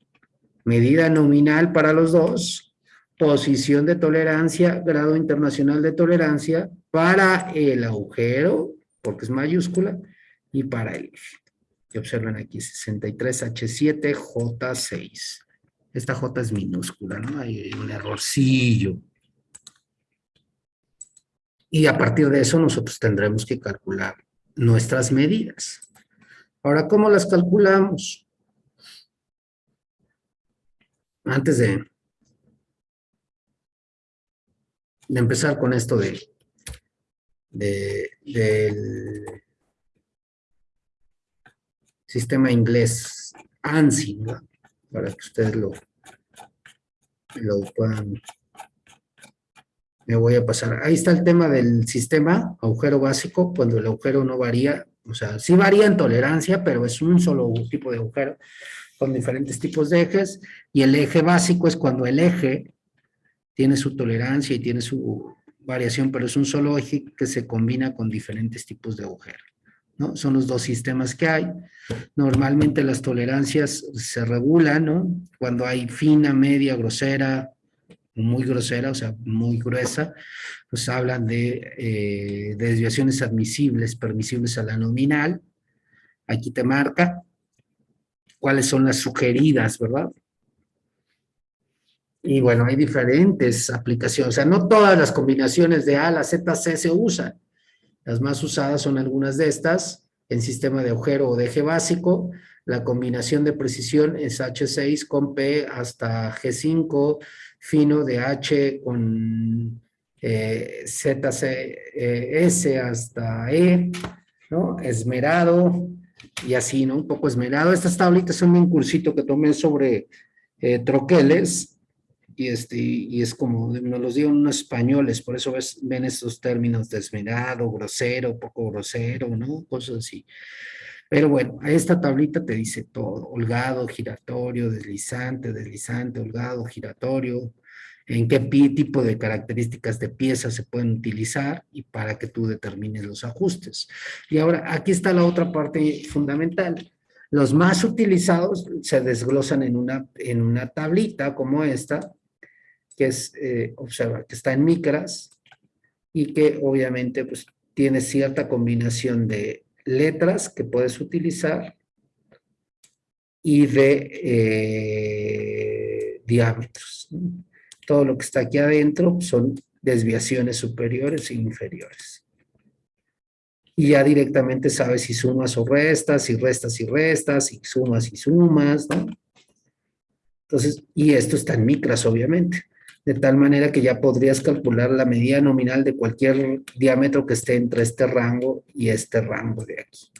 Medida nominal para los dos, posición de tolerancia, grado internacional de tolerancia para el agujero, porque es mayúscula, y para el eje. Y observen aquí, 63H7, J6. Esta J es minúscula, ¿no? Hay un errorcillo. Y a partir de eso nosotros tendremos que calcular nuestras medidas. Ahora, ¿cómo las calculamos? Antes de, de empezar con esto de, de, del sistema inglés ANSI, ¿no? para que ustedes lo, lo puedan me voy a pasar. Ahí está el tema del sistema, agujero básico, cuando el agujero no varía, o sea, sí varía en tolerancia, pero es un solo tipo de agujero con diferentes tipos de ejes, y el eje básico es cuando el eje tiene su tolerancia y tiene su variación, pero es un solo eje que se combina con diferentes tipos de agujero. ¿no? Son los dos sistemas que hay. Normalmente las tolerancias se regulan, ¿no? Cuando hay fina, media, grosera, muy grosera, o sea, muy gruesa, pues hablan de, eh, de desviaciones admisibles, permisibles a la nominal. Aquí te marca cuáles son las sugeridas, ¿verdad? Y bueno, hay diferentes aplicaciones, o sea, no todas las combinaciones de A a la ZC se usan. Las más usadas son algunas de estas, en sistema de agujero o de eje básico, la combinación de precisión es H6 con P hasta G5, fino de H con eh, ZCS eh, hasta E, ¿no? Esmerado y así, ¿no? Un poco esmerado. Estas tablitas son un cursito que tomé sobre eh, troqueles y, este, y es como, nos los dieron unos españoles, por eso ves, ven estos términos de esmerado, grosero, poco grosero, ¿no? Cosas así. Pero bueno, esta tablita te dice todo, holgado, giratorio, deslizante, deslizante, holgado, giratorio, en qué tipo de características de piezas se pueden utilizar y para que tú determines los ajustes. Y ahora, aquí está la otra parte fundamental. Los más utilizados se desglosan en una, en una tablita como esta, que es, eh, observa, que está en micras y que obviamente pues, tiene cierta combinación de letras que puedes utilizar y de eh, diámetros. Todo lo que está aquí adentro son desviaciones superiores e inferiores. Y ya directamente sabes si sumas o restas, si restas y restas, si sumas y sumas, ¿no? Entonces, y esto está en micras, obviamente. De tal manera que ya podrías calcular la medida nominal de cualquier diámetro que esté entre este rango y este rango de aquí.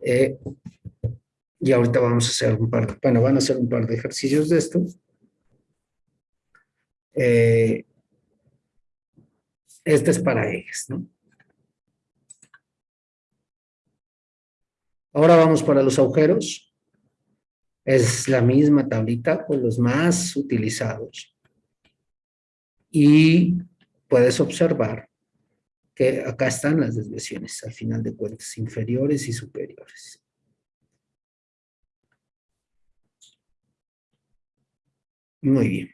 Eh, y ahorita vamos a hacer un par, bueno, van a hacer un par de ejercicios de esto. Eh, este es para ejes, ¿no? Ahora vamos para los agujeros. Es la misma tablita con los más utilizados. Y puedes observar que acá están las desviaciones, al final de cuentas, inferiores y superiores. Muy bien.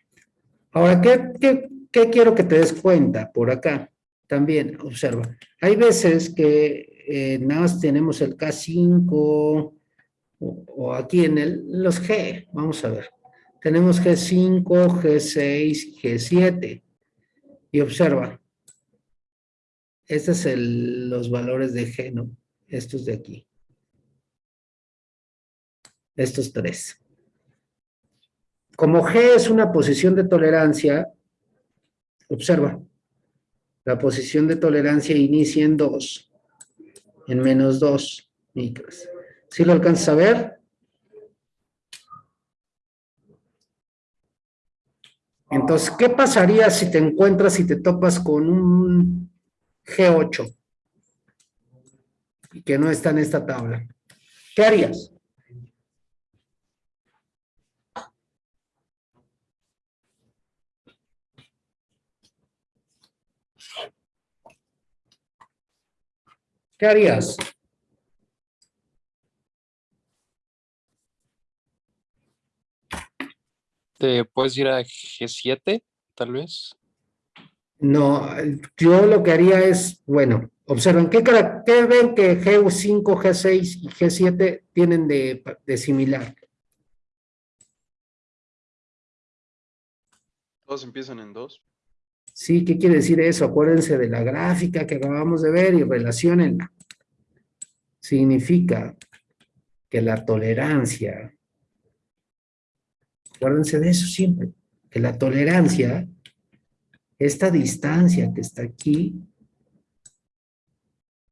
Ahora, ¿qué, qué, quiero que te des cuenta por acá? También, observa. Hay veces que eh, nada más tenemos el K5 o, o aquí en el, los G, vamos a ver. Tenemos G5, G6, G7. Y observa. Estos son los valores de G, ¿no? Estos de aquí. Estos tres. Como G es una posición de tolerancia, observa, la posición de tolerancia inicia en 2, en menos 2 micras. ¿Sí lo alcanzas a ver? Entonces, ¿qué pasaría si te encuentras y te topas con un G8 y que no está en esta tabla? ¿Qué harías? ¿Qué harías? ¿Te puedes ir a G7, tal vez? No, yo lo que haría es, bueno, observen, ¿qué, qué ven que G5, G6 y G7 tienen de, de similar? Todos empiezan en dos. Sí, ¿qué quiere decir eso? Acuérdense de la gráfica que acabamos de ver y relacionenla. Significa que la tolerancia, acuérdense de eso siempre, que la tolerancia, esta distancia que está aquí,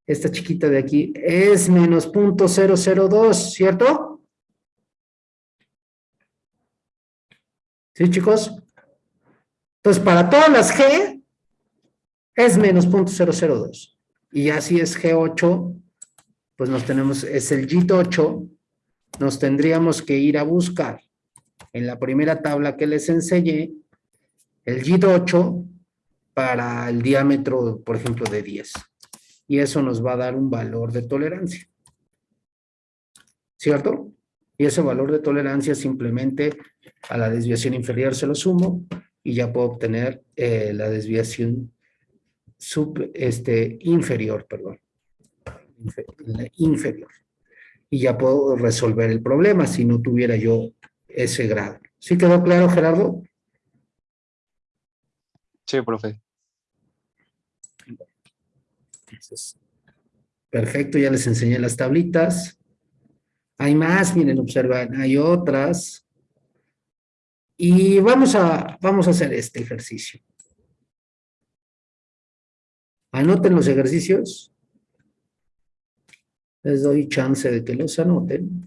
esta chiquita de aquí, es menos punto ¿cierto? ¿Sí, chicos? Entonces, para todas las G, es menos .002. Y ya si es G8, pues nos tenemos, es el G8, nos tendríamos que ir a buscar en la primera tabla que les enseñé, el G8 para el diámetro, por ejemplo, de 10. Y eso nos va a dar un valor de tolerancia. ¿Cierto? Y ese valor de tolerancia simplemente a la desviación inferior se lo sumo y ya puedo obtener eh, la desviación sub, este, inferior, perdón. Inferior. Y ya puedo resolver el problema si no tuviera yo ese grado. ¿Sí quedó claro, Gerardo? Sí, profe. Entonces, perfecto, ya les enseñé las tablitas. Hay más, miren, observan, hay otras. Y vamos a, vamos a hacer este ejercicio. Anoten los ejercicios. Les doy chance de que los anoten.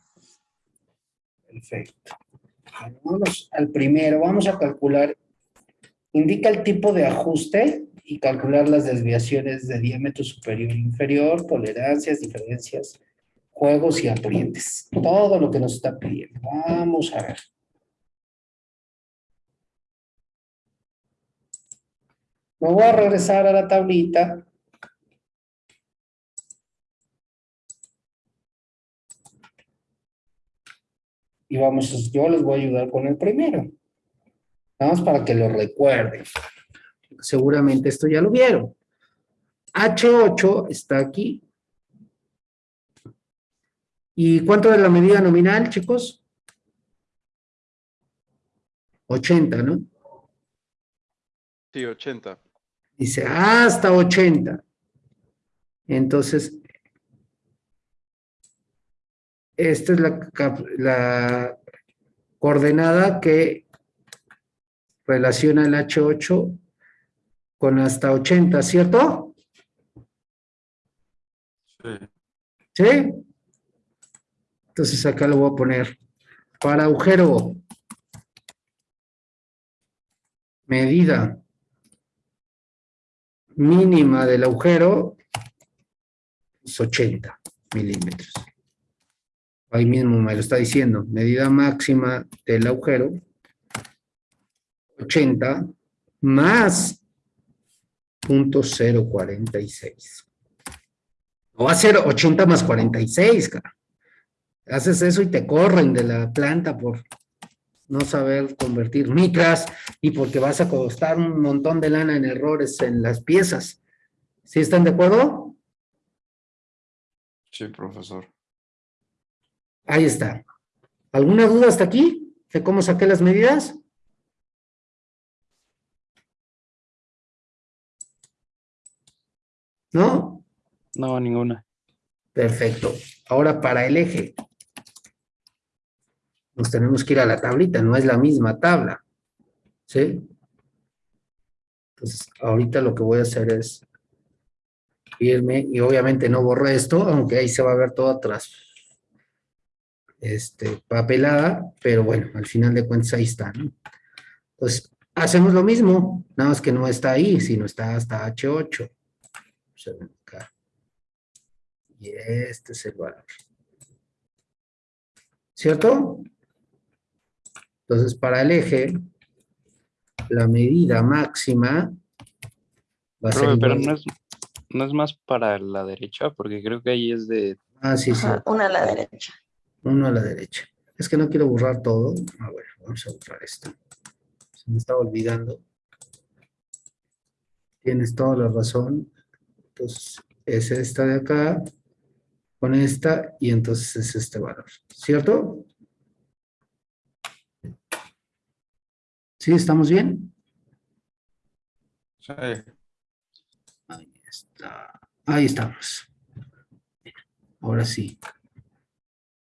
Perfecto. Vamos al primero, vamos a calcular, indica el tipo de ajuste y calcular las desviaciones de diámetro superior e inferior, tolerancias, diferencias, juegos y aprietes. Todo lo que nos está pidiendo. Vamos a ver. Me voy a regresar a la tablita. Y vamos, yo les voy a ayudar con el primero. Nada más para que lo recuerden. Seguramente esto ya lo vieron. H8 está aquí. ¿Y cuánto es la medida nominal, chicos? 80, ¿no? Sí, 80. Dice hasta 80. Entonces, esta es la, coordenada que relaciona el H8 con hasta 80, ¿cierto? Sí. ¿Sí? Entonces acá lo voy a poner para agujero. Medida mínima del agujero es 80 milímetros. Ahí mismo me lo está diciendo. Medida máxima del agujero 80 más punto 046. No va a ser 80 más 46, cara. Haces eso y te corren de la planta por no saber convertir micras y porque vas a costar un montón de lana en errores en las piezas. ¿Sí están de acuerdo? Sí, profesor. Ahí está. ¿Alguna duda hasta aquí de cómo saqué las medidas? ¿No? No, ninguna. Perfecto. Ahora para el eje. Nos tenemos que ir a la tablita, no es la misma tabla. ¿Sí? Entonces, ahorita lo que voy a hacer es irme, y obviamente no borro esto, aunque ahí se va a ver todo atrás. Este, papelada, pero bueno, al final de cuentas ahí está, ¿no? Entonces, hacemos lo mismo, nada más que no está ahí, sino está hasta H8. Observen acá. Y este es el valor. ¿Cierto? Entonces, para el eje, la medida máxima va a ser pero no es, no es más para la derecha, porque creo que ahí es de... Ah, sí, sí, Ajá, una a la derecha. Uno a la derecha. Es que no quiero borrar todo. Ah, bueno, vamos a borrar esto. Se me estaba olvidando. Tienes toda la razón. Entonces, es esta de acá, con esta, y entonces es este valor. ¿Cierto? ¿Sí? ¿Estamos bien? Sí. Ahí está. Ahí estamos. Ahora sí.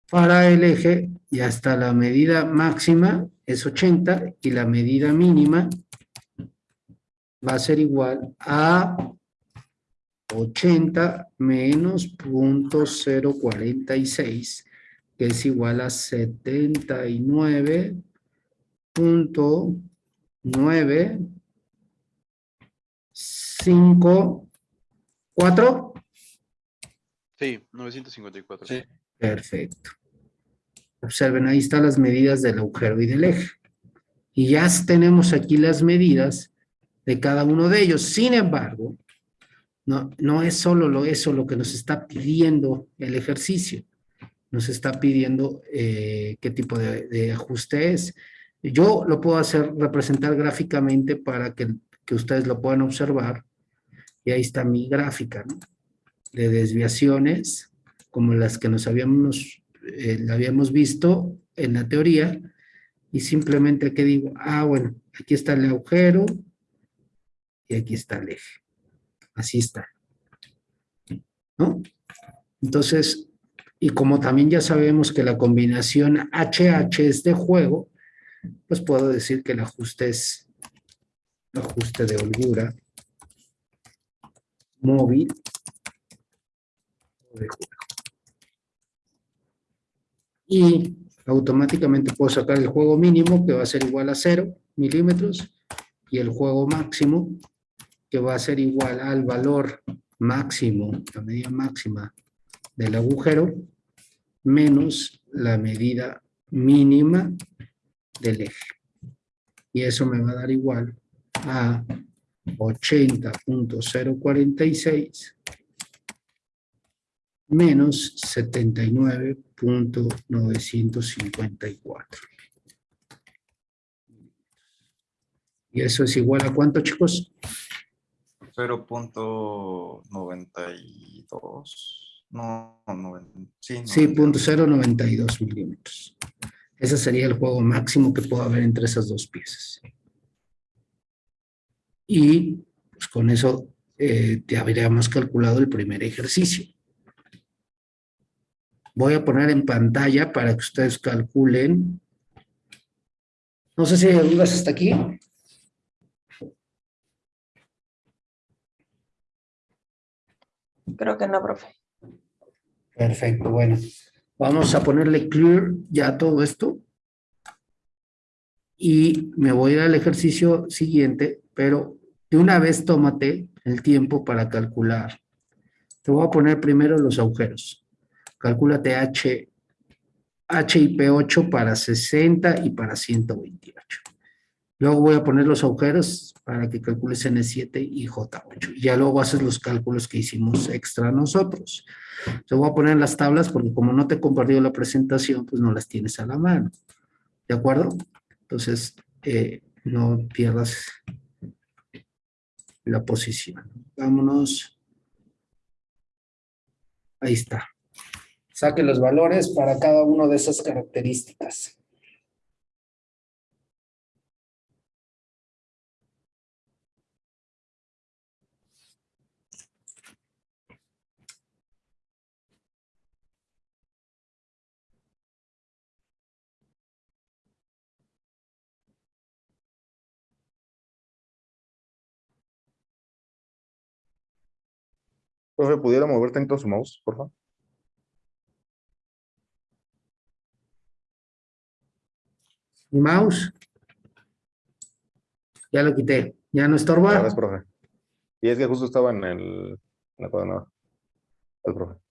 Para el eje ya está la medida máxima, es 80, y la medida mínima va a ser igual a 80 menos punto 046, que es igual a 79.9 5 4 Sí, 954. Sí. Perfecto. Observen, ahí están las medidas del agujero y del eje. Y ya tenemos aquí las medidas de cada uno de ellos. Sin embargo, no, no es solo lo, eso lo que nos está pidiendo el ejercicio. Nos está pidiendo eh, qué tipo de, ajuste es. Yo lo puedo hacer, representar gráficamente para que, que ustedes lo puedan observar. Y ahí está mi gráfica, de desviaciones, como las que nos habíamos, eh, habíamos visto en la teoría, y simplemente que digo, ah, bueno, aquí está el agujero, y aquí está el eje. Así está. ¿No? Entonces, y como también ya sabemos que la combinación HH es de juego, pues puedo decir que el ajuste es ajuste de holgura móvil de juego. Y automáticamente puedo sacar el juego mínimo que va a ser igual a 0 milímetros y el juego máximo que va a ser igual al valor máximo, la medida máxima del agujero menos la medida mínima del eje. Y eso me va a dar igual a 80.046 menos 79.954. ¿Y eso es igual a cuánto, chicos? 0.92. No, no, sí. Sí, 92. punto 0.92 milímetros. Ese sería el juego máximo que pueda haber entre esas dos piezas. Y pues, con eso eh, te habríamos calculado el primer ejercicio. Voy a poner en pantalla para que ustedes calculen. No sé si hay dudas hasta aquí. Creo que no, profe. Perfecto, bueno. Vamos a ponerle clear ya todo esto. Y me voy a ir al ejercicio siguiente, pero de una vez tómate el tiempo para calcular. Te voy a poner primero los agujeros. Calcúlate H, H y P8 para 60 y para 128. Luego voy a poner los agujeros para que calcules N7 y J8. Y ya luego haces los cálculos que hicimos extra nosotros. Te voy a poner las tablas porque como no te he compartido la presentación, pues no las tienes a la mano. ¿De acuerdo? Entonces, eh, no pierdas la posición. Vámonos. Ahí está. Saque los valores para cada una de esas características. Profe, ¿pudiera mover tanto su mouse, por favor? Mi mouse. Ya lo quité. Ya no estorba. Y es que justo estaba en el, en la. El profe.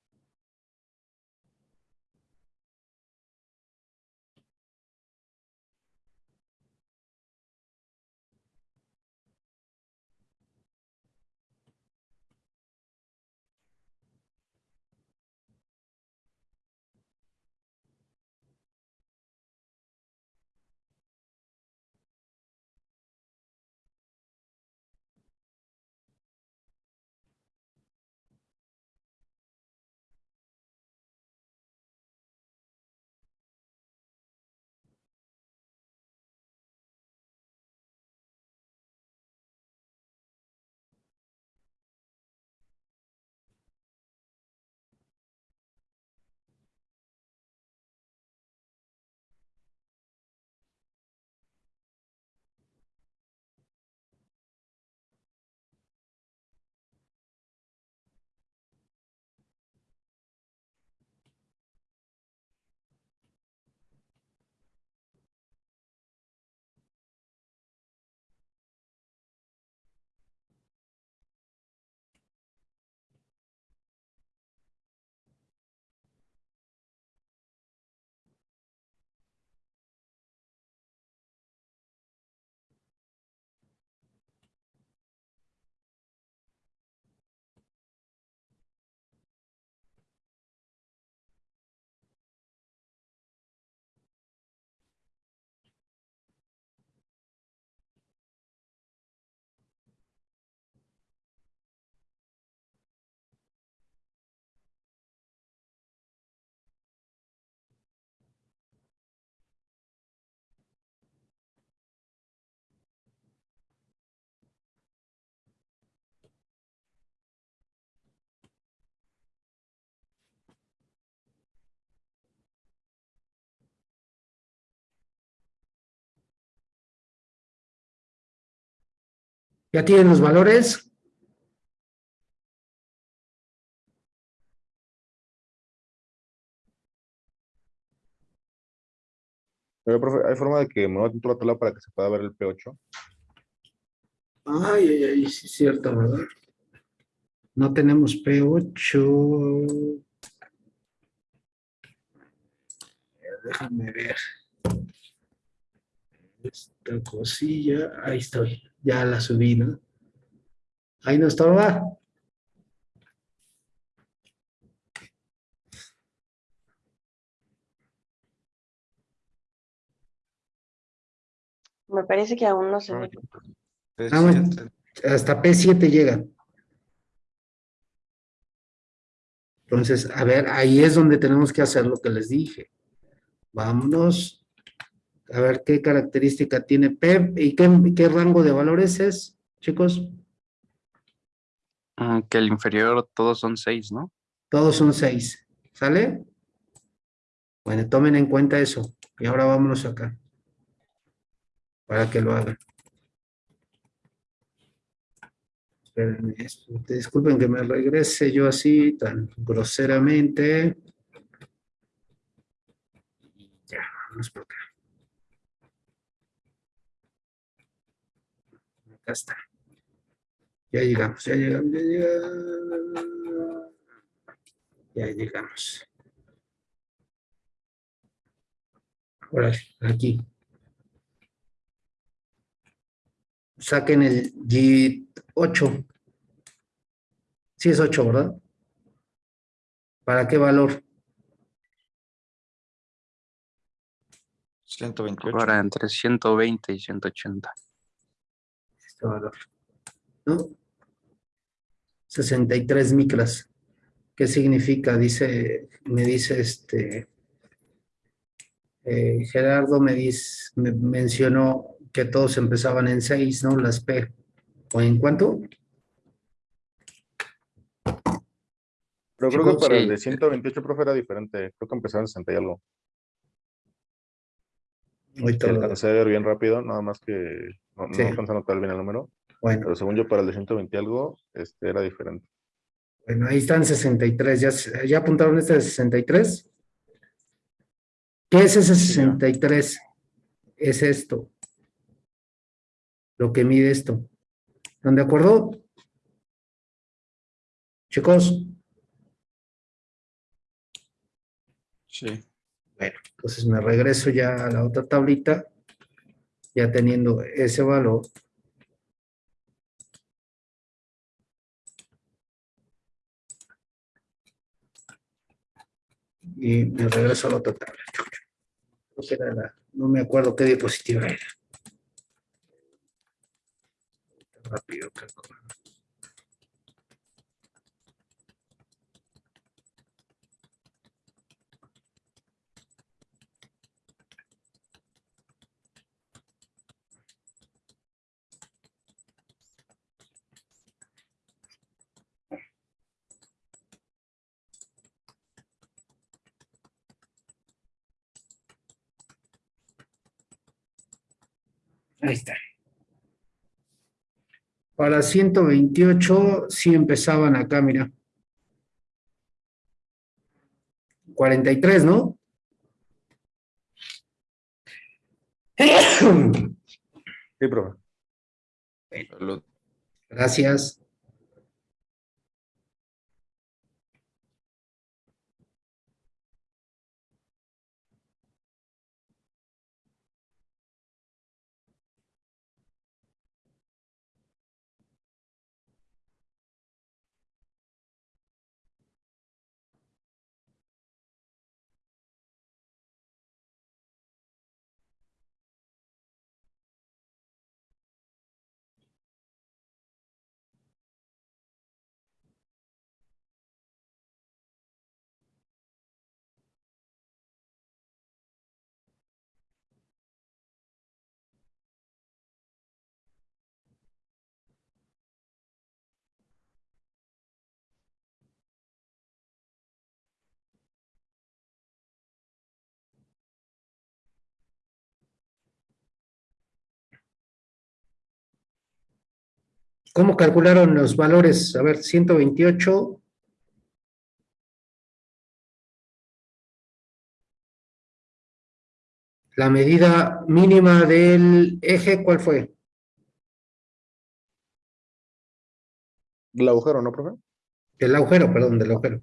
¿Ya tienen los valores? Pero, profe, ¿hay forma de que mueva tanto la tabla para que se pueda ver el P8? Ay, ay, ay, sí es cierto, ¿verdad? No tenemos P8. Déjame ver. Esta cosilla, ahí estoy. Ya la subí, ¿no? Ahí no estaba. Me parece que aún no se ve. Ah, bueno. Hasta P7 llega. Entonces, a ver, ahí es donde tenemos que hacer lo que les dije. Vámonos. A ver qué característica tiene P y qué, qué rango de valores es, chicos. Mm, Que el inferior todos son seis, ¿no? Todos son seis. ¿Sale? Bueno, tomen en cuenta eso. Y ahora vámonos acá. Para que lo hagan. Espérenme, es- disculpen que me regrese yo así tan groseramente. Ya, vamos por acá. Acá está. Ya llegamos, ya llegamos, ya llegamos. Ya llegamos. Ahora, aquí. Saquen el G8. Sí es 8, ¿verdad? ¿Para qué valor? 128. Ahora entre 120 y 180. Este valor. ¿No? 63 micras. ¿Qué significa? Dice, me dice este... eh, Gerardo me, dice, me mencionó que todos empezaban en 6, ¿no? Las P. ¿O en cuánto? Pero creo que para el de 128, profe, era diferente. Creo que empezaba en 60 y algo. Ahorita lo- alcancé a ver bien rápido, nada más que no, no Sí. alcancé a notar bien el número. Bueno, Pero según yo, para el de 120 y algo, este era diferente. bueno, ahí están 63. ¿Ya, ¿Ya apuntaron este de 63? ¿Qué es ese 63? Es esto. Lo que mide esto. ¿Están de acuerdo? Chicos, Sí. bueno, entonces me regreso ya a la otra tablita, ya teniendo ese valor. Y me regreso a la otra tabla. No me acuerdo qué diapositiva era. Rápido, calculo. Ahí está. Para 128, sí empezaban acá, mira. 43, ¿no? Sí, profe. Salud. Gracias. ¿Cómo calcularon los valores? A ver, 128. La medida mínima del eje, ¿cuál fue? El agujero, ¿no, profe? Del agujero, perdón, del agujero.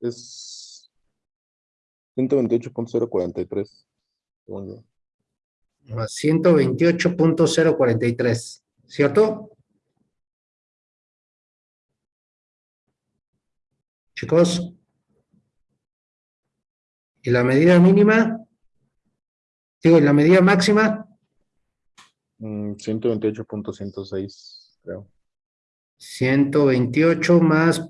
Es 128.043. según yo. A 128.043, ¿cierto? Chicos. ¿Y la medida mínima? Digo, ¿y la medida máxima? Mm, 128.106, creo. 128 más,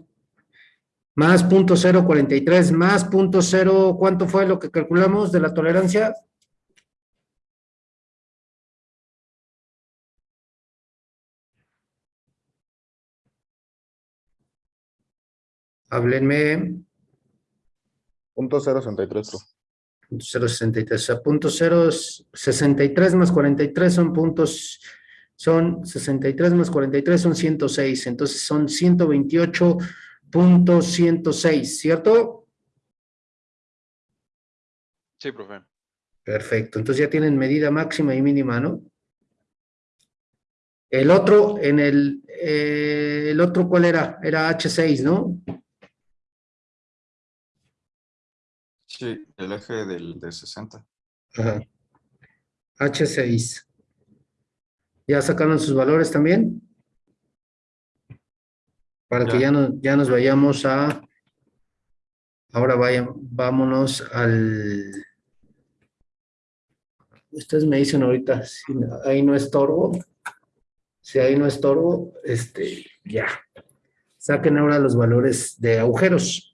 más punto 043, más punto 0, ¿cuánto fue lo que calculamos de la tolerancia? Háblenme. Punto 063, profe. Punto 063, o sea, punto 063 más 43 son puntos, son 63 más 43 son 106, entonces son 128.106, ¿cierto? Sí, profe. Perfecto, entonces ya tienen medida máxima y mínima, ¿no? El otro, en el, eh, el otro, ¿cuál era? Era H6, ¿no? Sí, el eje del de 60. Ajá. H6. ¿Ya sacaron sus valores también? Para que Ya. ya, no, ya nos vayamos a... Ahora vaya, vámonos al... Ustedes me dicen ahorita, si ahí no estorbo. Si ahí no estorbo, este, ya. Saquen ahora los valores de agujeros.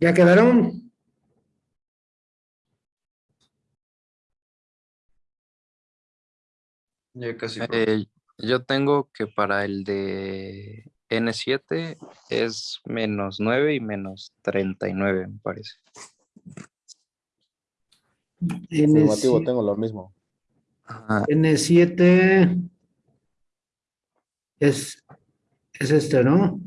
¿Ya quedaron? Ya casi. Eh, yo tengo que para el de N7 es menos 9 y menos 39, me parece. Afirmativo, N7, tengo lo mismo. Ajá, N7 es, es este, ¿no?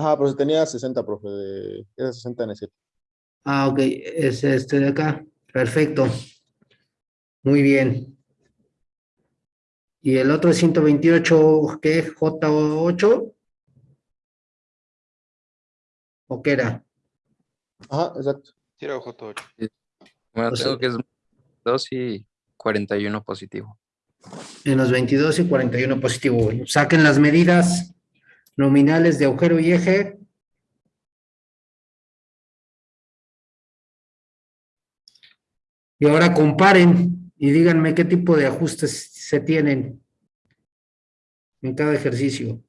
Ajá, pero tenía 60, profe, de, era 60 en 7. Ah, ok, es este de acá. Perfecto. Muy bien. ¿Y el otro es 128, qué? ¿J8? ¿O qué era? Ajá, exacto. Tira J8. Bueno, O sea- tengo que es 2 y 41 positivo. En los 22 y 41 positivo. Bueno, saquen las medidas nominales de agujero y eje. Y ahora comparen y díganme qué tipo de ajustes se tienen en cada ejercicio.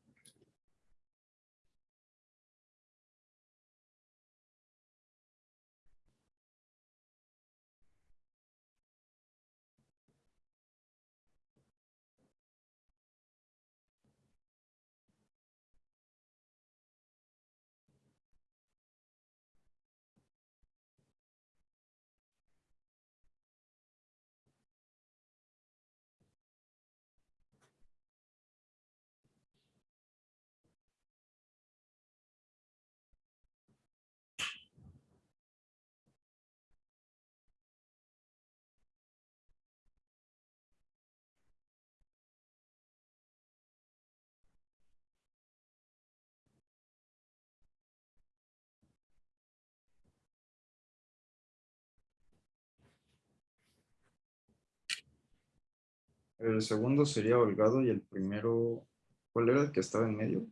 El segundo sería holgado y el primero, ¿cuál era el que estaba en medio?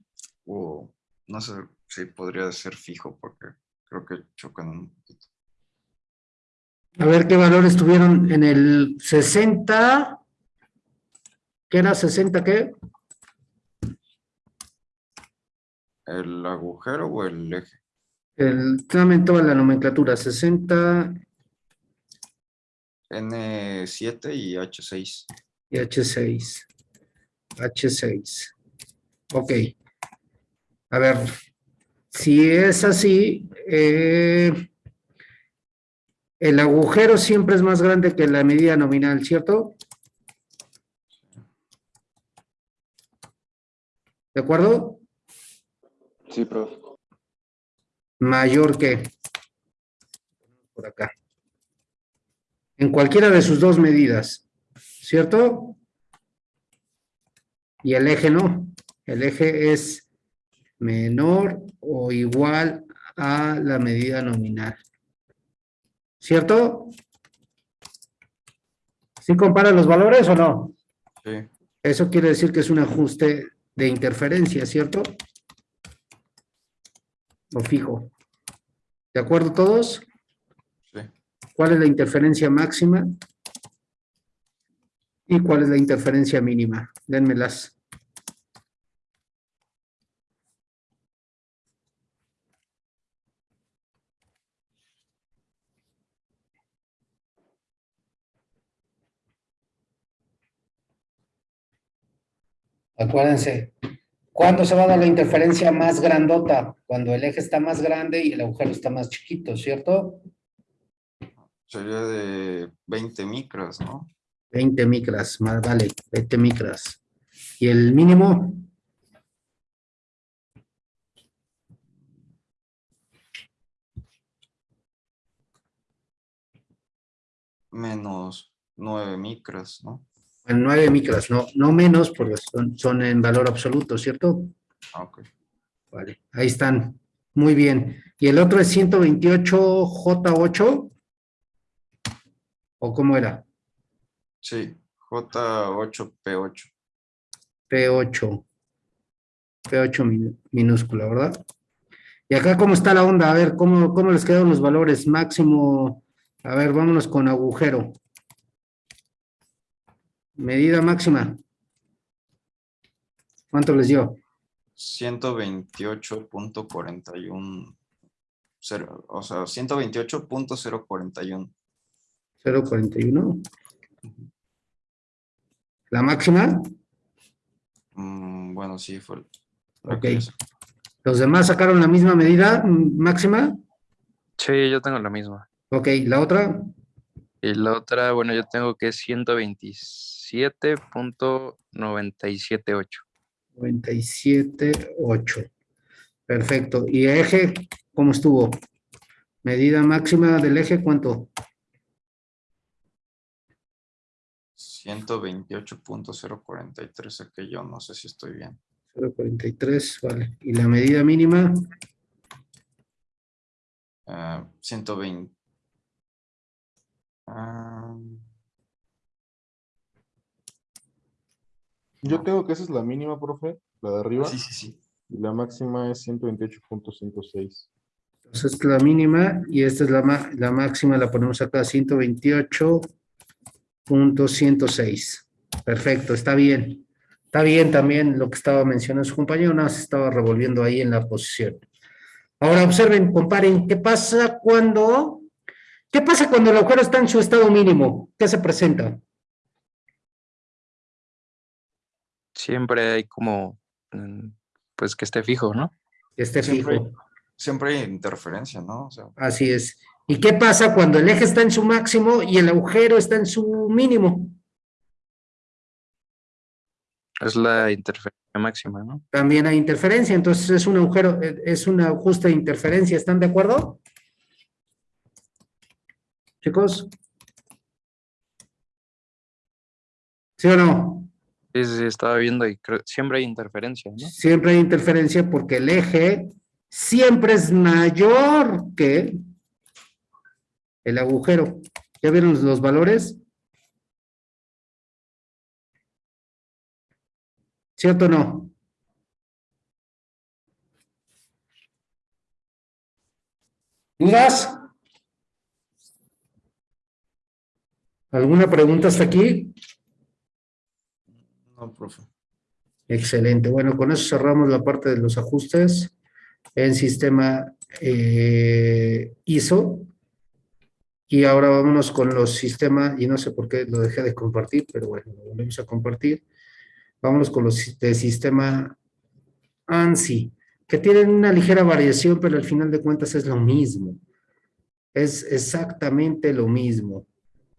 O no sé si podría ser fijo porque creo que chocan un poquito. A ver qué valores tuvieron en el 60. ¿Qué era 60 qué? ¿El agujero o el eje? El, dame toda la nomenclatura. 60 N7 y H6. Y H6. H6. Ok. A ver, si es así, eh, el agujero siempre es más grande que la medida nominal, ¿cierto? ¿De acuerdo? Sí, profe. Mayor que. Por acá. En cualquiera de sus dos medidas, ¿cierto? Y el eje no. El eje es menor o igual a la medida nominal. ¿Cierto? ¿Sí compara los valores o no? Sí, Eso quiere decir que es un ajuste de interferencia, ¿cierto? O fijo. ¿De acuerdo todos? sí. ¿Cuál es la interferencia máxima? ¿Y cuál es la interferencia mínima? Dénmelas. Acuérdense, ¿cuándo se va a dar la interferencia más grandota? Cuando el eje está más grande y el agujero está más chiquito, ¿cierto? Sería de 20 micras, ¿no? 20 micras, más vale, 20 micras. ¿Y el mínimo? Menos 9 micras, ¿no? En 9 micras, no, no menos, porque son, son en valor absoluto, ¿cierto? Ah, ok. Vale, ahí están. Muy bien. ¿Y el otro es 128J8? ¿O cómo era? Sí, J8P8. P8. P8 min- minúscula, ¿verdad? Y acá, ¿cómo está la onda? A ver, ¿cómo, cómo les quedan los valores? Máximo, a ver, vámonos con agujero. Medida máxima. ¿Cuánto les dio? 128.41. cero- O sea, 128.041. 0.41. La máxima, Mm, bueno, sí, fue. Ok. los demás sacaron la misma medida máxima. Sí, yo tengo la misma. Ok, la otra, Y la otra, bueno, yo tengo que es 127.978. 97.8. Perfecto. ¿Y eje cómo estuvo? Medida máxima del eje, ¿cuánto? 128.043 saqué yo, no sé si estoy bien. 0.43, vale. ¿Y la medida mínima? Ah, 120. Ah, Yo tengo que esa es la mínima, profe, la de arriba, sí, sí, sí. y la máxima es 128.106. Entonces, esta es la mínima y esta es la, la máxima, la ponemos acá, 128.106. Perfecto, está bien. Está bien también lo que estaba mencionando su compañero, nada más estaba revolviendo ahí en la posición. Ahora observen, comparen, ¿qué pasa cuando, qué pasa cuando el agujero está en su estado mínimo? ¿Qué se presenta? Siempre hay como, mm, pues que esté fijo, ¿no? Que esté Siempre, fijo. siempre hay interferencia, ¿no? O sea, Así es. ¿Y qué pasa cuando el eje está en su máximo y el agujero está en su mínimo? Es la interferencia máxima, ¿no? también hay interferencia, entonces es un agujero, eh, es un ajuste de interferencia, ¿están de acuerdo? Chicos. ¿Sí o no? Sí, sí, sí, estaba viendo y creo, siempre hay interferencia, ¿no? Siempre hay interferencia porque el eje siempre es mayor que el agujero. ¿Ya vieron los- los valores? ¿Cierto o no? ¿Dudas? ¿Alguna pregunta hasta aquí? no, profe. Excelente. Bueno, con eso cerramos la parte de los ajustes en sistema eh, ISO. Y ahora vámonos con los sistemas, y no sé por qué lo dejé de compartir, pero bueno, lo volvemos a compartir. Vámonos con los de sistema ANSI, que tienen una ligera variación, pero al final de cuentas es lo mismo. Es exactamente lo mismo.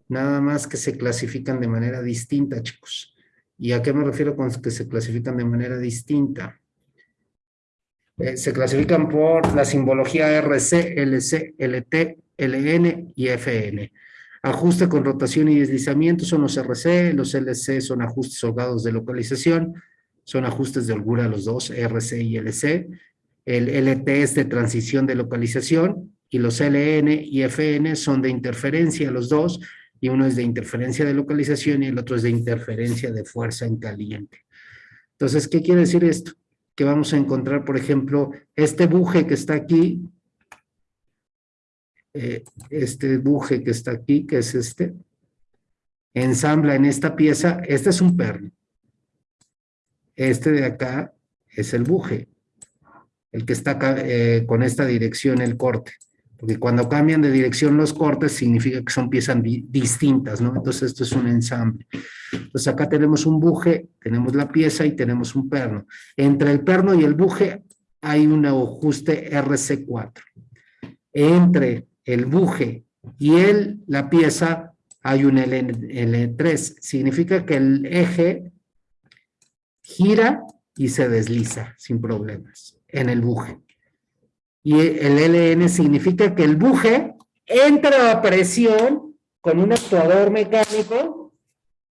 Nada más que se clasifican de manera distinta, chicos. ¿Y a qué me refiero con que se clasifican de manera distinta? Eh, se clasifican por la simbología RC, LC, LT, LN y FN. Ajuste con rotación y deslizamiento son los RC, los LC son ajustes holgados de localización, son ajustes de holgura los dos, RC y LC. El LT es de transición de localización y los LN y FN son de interferencia los dos, y uno es de interferencia de localización y el otro es de interferencia de fuerza en caliente. Entonces, ¿qué quiere decir esto? Que vamos a encontrar, por ejemplo, este buje que está aquí, eh, este buje que está aquí, que es este, ensambla en esta pieza, este es un perno. Este de acá es el buje, el que está acá, eh, con esta dirección, el corte. Porque cuando cambian de dirección los cortes significa que son piezas di- distintas, ¿no? Entonces esto es un ensamble. Entonces acá tenemos un buje, tenemos la pieza y tenemos un perno. Entre el perno y el buje hay un ajuste RC4. Entre el buje y el, la pieza hay un L, L3. Significa que el eje gira y se desliza sin problemas en el buje. Y el LN significa que el buje entra a presión con un actuador mecánico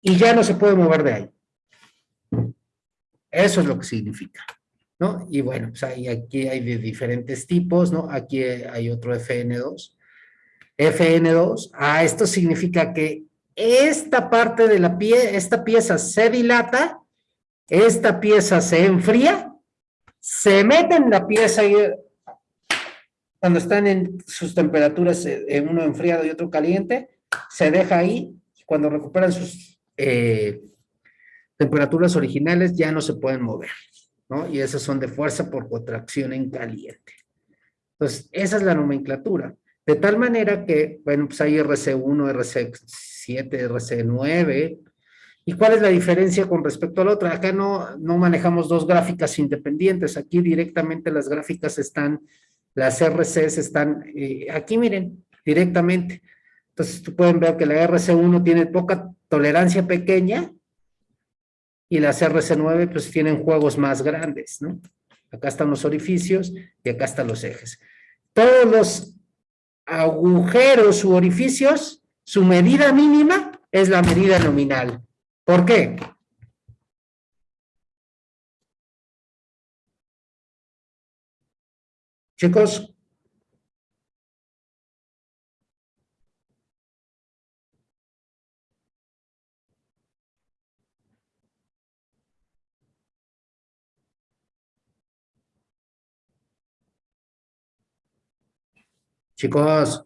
y ya no se puede mover de ahí. Eso es lo que significa, ¿no? Y bueno, pues ahí, aquí hay de diferentes tipos, ¿no? Aquí hay otro FN2. FN2, ah, esto significa que esta parte de la pie, esta pieza se dilata, esta pieza se enfría, se mete en la pieza y cuando están en sus temperaturas, eh, uno enfriado y otro caliente, se deja ahí, cuando recuperan sus eh, temperaturas originales ya no se pueden mover. ¿no? Y esos son de fuerza por contracción en caliente. Entonces, esa es la nomenclatura. De tal manera que, bueno, pues hay RC1, RC7, RC9. ¿Y cuál es la diferencia con respecto a la otra? Acá no, no manejamos dos gráficas independientes. Aquí directamente las gráficas están, las RCs están, eh, aquí miren, directamente. Entonces, tú pueden ver que la RC1 tiene poca tolerancia pequeña y las RC9 pues tienen juegos más grandes, ¿no? Acá están los orificios y acá están los ejes. Todos los agujeros u orificios, su medida mínima es la medida nominal. ¿Por qué? Chicos, chicos,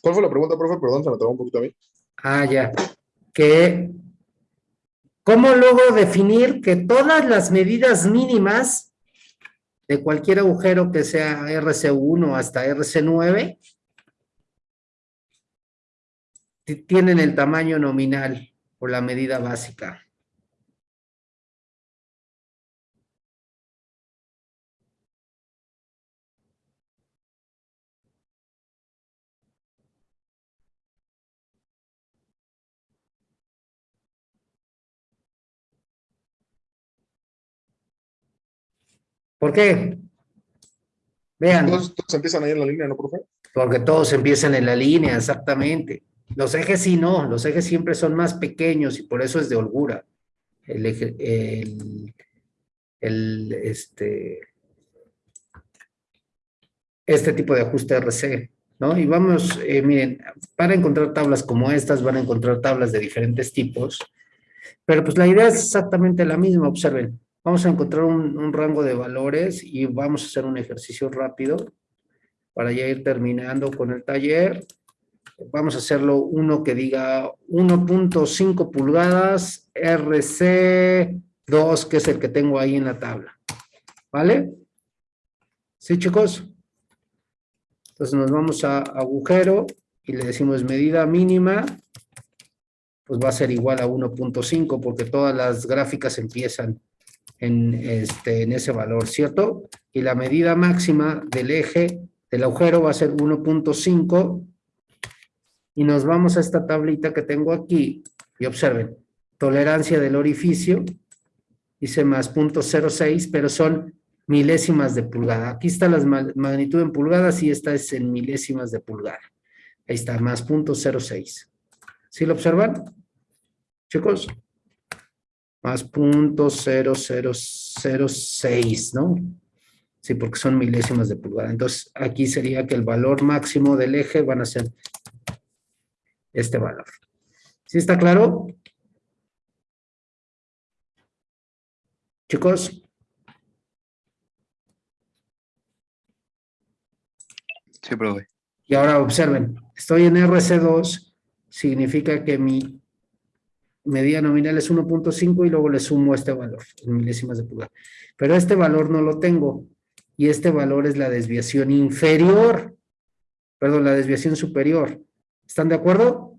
¿Cuál fue la pregunta, profe? Perdón, se me trabó un poquito a mí. Ah, ya. Que, ¿cómo luego definir que todas las medidas mínimas de cualquier agujero que sea RC1 hasta RC9 ti- tienen el tamaño nominal o la medida básica? ¿Por qué? Vean. Todos, todos empiezan ahí en la línea, ¿no, profe? Porque todos empiezan en la línea, exactamente. Los ejes sí no, los ejes siempre son más pequeños y por eso es de holgura. El eje, el, el, este, este tipo de ajuste RC, ¿no? Y vamos, eh, miren, para encontrar tablas como estas, van a encontrar tablas de diferentes tipos, pero pues la idea es exactamente la misma, observen. Vamos a encontrar un, rango de valores y vamos a hacer un ejercicio rápido para ya ir terminando con el taller. Vamos a hacerlo uno que diga 1.5 pulgadas RC2, que es el que tengo ahí en la tabla. ¿Vale? ¿Sí, chicos? Entonces nos vamos a agujero y le decimos medida mínima, pues va a ser igual a 1.5 porque todas las gráficas empiezan en, este, en ese valor, ¿cierto? Y la medida máxima del eje del agujero va a ser 1.5 y nos vamos a esta tablita que tengo aquí y observen, tolerancia del orificio, dice más 0.06, pero son milésimas de pulgada. Aquí está la magnitud en pulgadas y esta es en milésimas de pulgada. Ahí está, más 0.06. ¿Sí lo observan? Chicos, más 0.0006, ¿no? Sí, porque son milésimas de pulgada. Entonces, aquí sería que el valor máximo del eje van a ser este valor. ¿Sí está claro? Chicos, Sí, profe. y ahora observen, estoy en RC2, significa que mi medida nominal es 1.5 y luego le sumo este valor, en milésimas de pulgada. Pero este valor no lo tengo, y este valor es la desviación inferior, perdón, la desviación superior. ¿Están de acuerdo?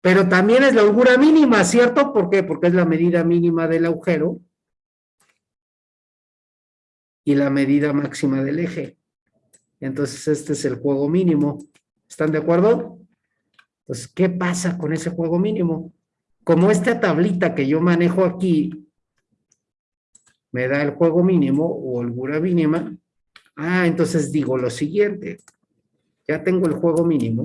Pero también es la holgura mínima, ¿cierto? ¿Por qué? Porque es la medida mínima del agujero y la medida máxima del eje. Entonces este es el juego mínimo. ¿Están de acuerdo? Entonces, ¿qué pasa con ese juego mínimo? Como esta tablita que yo manejo aquí me da el juego mínimo o holgura mínima, ah, entonces digo lo siguiente, ya tengo el juego mínimo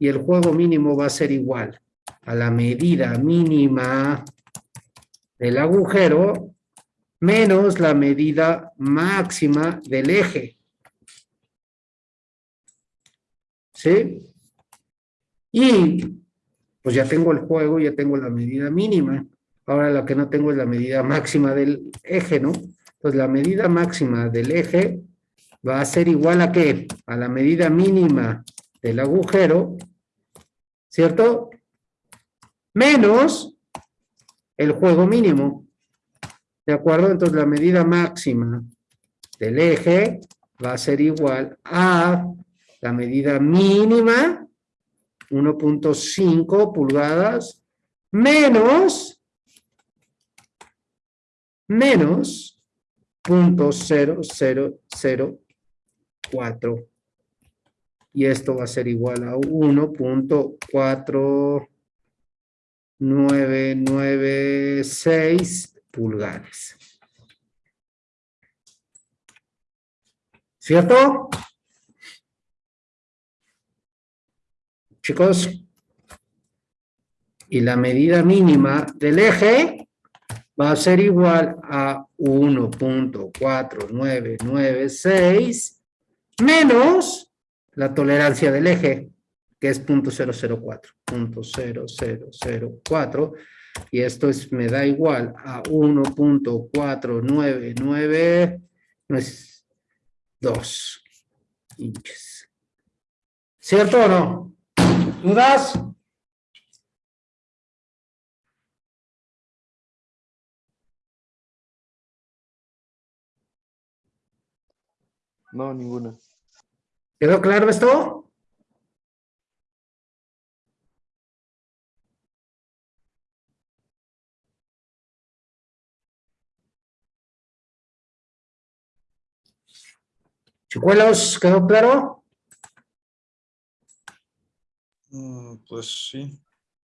y el juego mínimo va a ser igual a la medida mínima del agujero menos la medida máxima del eje. ¿Sí? Y pues ya tengo el juego, ya tengo la medida mínima. Ahora lo que no tengo es la medida máxima del eje, ¿no? Pues la medida máxima del eje va a ser igual a qué? A la medida mínima del agujero, ¿cierto? Menos el juego mínimo. ¿De acuerdo? Entonces la medida máxima del eje va a ser igual a la medida mínima, 1.5 pulgadas, menos, menos, 0.0004. Y esto va a ser igual a 1.4996 pulgadas. ¿Cierto? Chicos. Y la medida mínima del eje va a ser igual a 1.4996 menos la tolerancia del eje, que es 0.004. 0.0004. Y esto es, me da igual a 1.499, no es 2 inches. ¿Cierto o no? ¿Dudas? No, ninguna. ¿Quedó claro esto? Chicuelos, ¿quedó claro? Mm, Pues sí.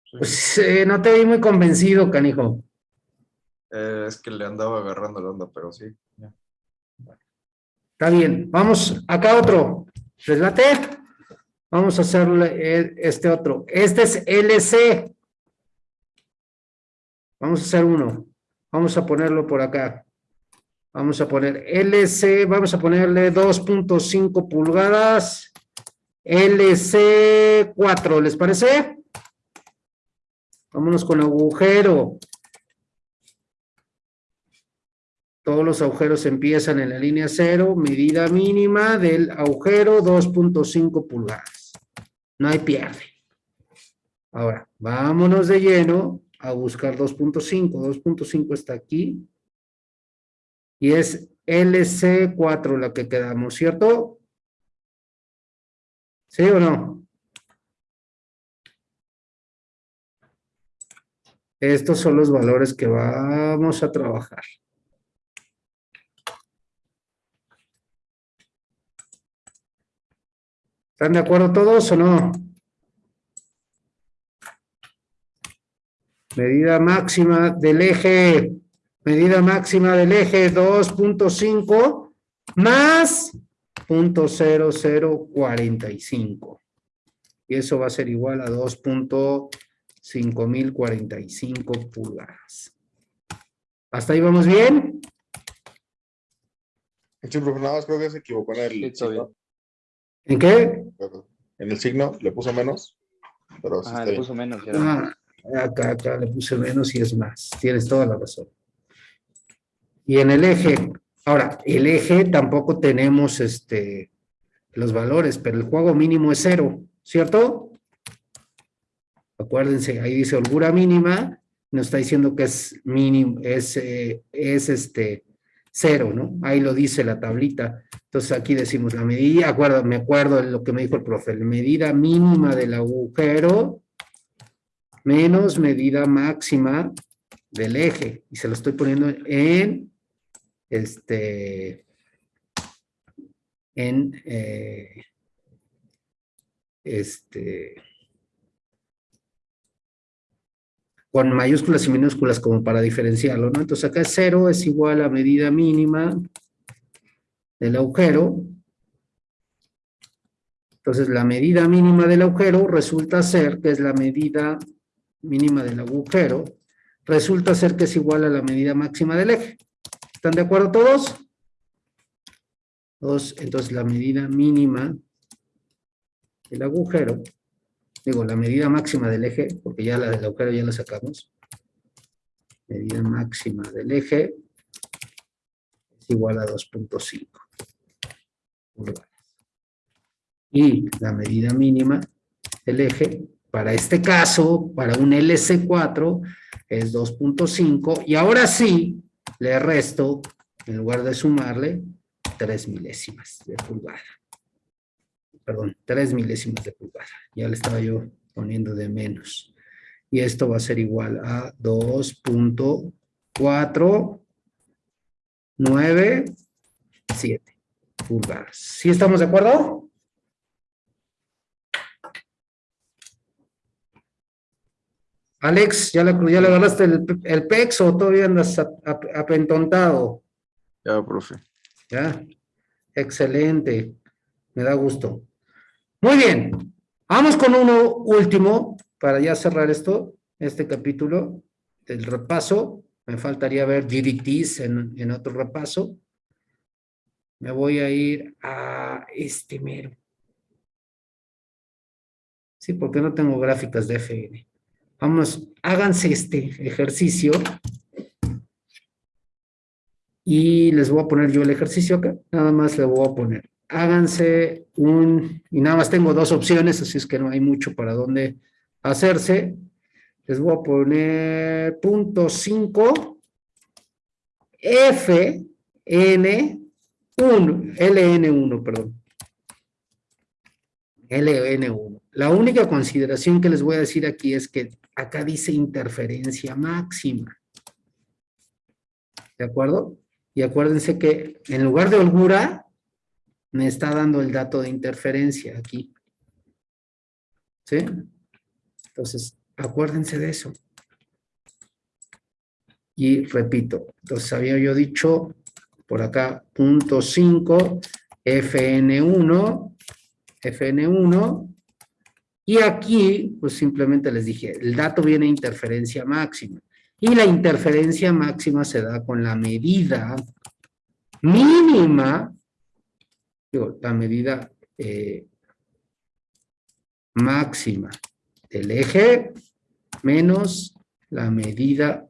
sí. Pues eh, no te vi muy convencido, canijo. Eh, es que le andaba agarrando la onda, pero sí. Está bien, vamos acá otro. ¿Les late? Vamos a hacerle el- este otro. Este es LC. Vamos a hacer uno. Vamos a ponerlo por acá. Vamos a poner LC, vamos a ponerle 2.5 pulgadas. LC 4, ¿les parece? Vámonos con agujero. Todos los agujeros empiezan en la línea cero, medida mínima del agujero 2.5 pulgadas. No hay pierde. Ahora, vámonos de lleno a buscar 2.5. 2.5 está aquí. Y es LC4 la que quedamos, ¿cierto? ¿Sí o no? Estos son los valores que vamos a trabajar. ¿Están de acuerdo todos o no? Medida máxima del eje, medida máxima del eje 2.5 más 0.0045. Y eso va a ser igual a 2.5045 pulgadas. ¿Hasta ahí vamos bien? Sí, profe, nada más creo que se equivocó en el Sí. ¿En qué? En el signo le puso menos, pero sí está le puso menos. ya. Ah, acá, acá le puse menos y es más. Tienes toda la razón. Y en el eje, ahora, el eje tampoco tenemos este, los valores, pero el juego mínimo es cero, ¿cierto? Acuérdense, ahí dice holgura mínima, nos está diciendo que es mínimo, es, eh, es este, cero, ¿no? Ahí lo dice la tablita. Entonces aquí decimos la medida, acuerdo, me acuerdo de lo que me dijo el profe, la medida mínima del agujero menos medida máxima del eje. Y se lo estoy poniendo en, este, en, eh, este, con mayúsculas y minúsculas como para diferenciarlo, ¿no? Entonces acá cero es igual a medida mínima del agujero. Entonces la medida mínima del agujero resulta ser que es la medida mínima del agujero, resulta ser que es igual a la medida máxima del eje. ¿Están de acuerdo todos? Todos, entonces la medida mínima del agujero, digo, la medida máxima del eje, porque ya la del agujero ya la sacamos, medida máxima del eje es igual a 2.5 pulgadas. Y la medida mínima del eje para este caso, para un LC4, es 2.5, y ahora sí, le resto, en lugar de sumarle, 3 milésimas de pulgada. Perdón, 3 milésimas de pulgada. Ya le estaba yo poniendo de menos. Y esto va a ser igual a 2.497 pulgadas. ¿Sí estamos de acuerdo? Alex, ¿ya le, ya le agarraste el, el PEX o todavía andas ap- ap- apentontado? Ya, profe. ¿Ya? Excelente. Me da gusto. Muy bien. Vamos con uno último para ya cerrar esto, este capítulo del repaso. Me faltaría ver GDTs en, en otro repaso. Me voy a ir a este mero. Sí, porque no tengo gráficas de FN. Vamos, háganse este ejercicio. Y les voy a poner yo el ejercicio acá. Nada más le voy a poner. Háganse un... Y nada más tengo dos opciones, así es que no hay mucho para dónde hacerse. Les voy a poner punto 5 F N 1 LN1, perdón. LN1. La única consideración que les voy a decir aquí es que acá dice interferencia máxima. ¿De acuerdo? Y acuérdense que en lugar de holgura, me está dando el dato de interferencia aquí. ¿Sí? Entonces, acuérdense de eso. Y repito, entonces había yo dicho por acá, punto 5, FN1, FN1, y aquí, pues simplemente les dije, el dato viene interferencia máxima. Y la interferencia máxima se da con la medida mínima, digo, la medida eh, máxima del eje menos la medida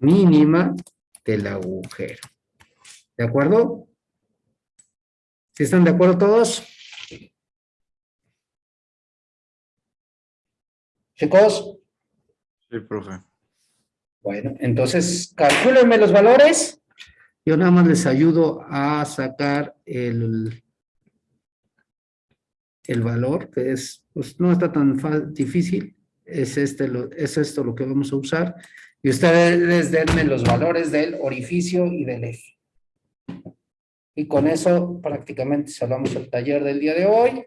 mínima del agujero. ¿De acuerdo? ¿Sí están de acuerdo todos? Chicos, Sí, profe. bueno, entonces calcúlenme los valores. Yo nada más les ayudo a sacar el, el valor, que es, pues no está tan difícil. Es, este lo, es esto lo que vamos a usar. Y ustedes denme los valores del orificio y del eje. Y con eso prácticamente cerramos el taller del día de hoy.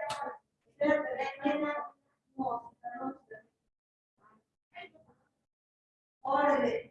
Ora,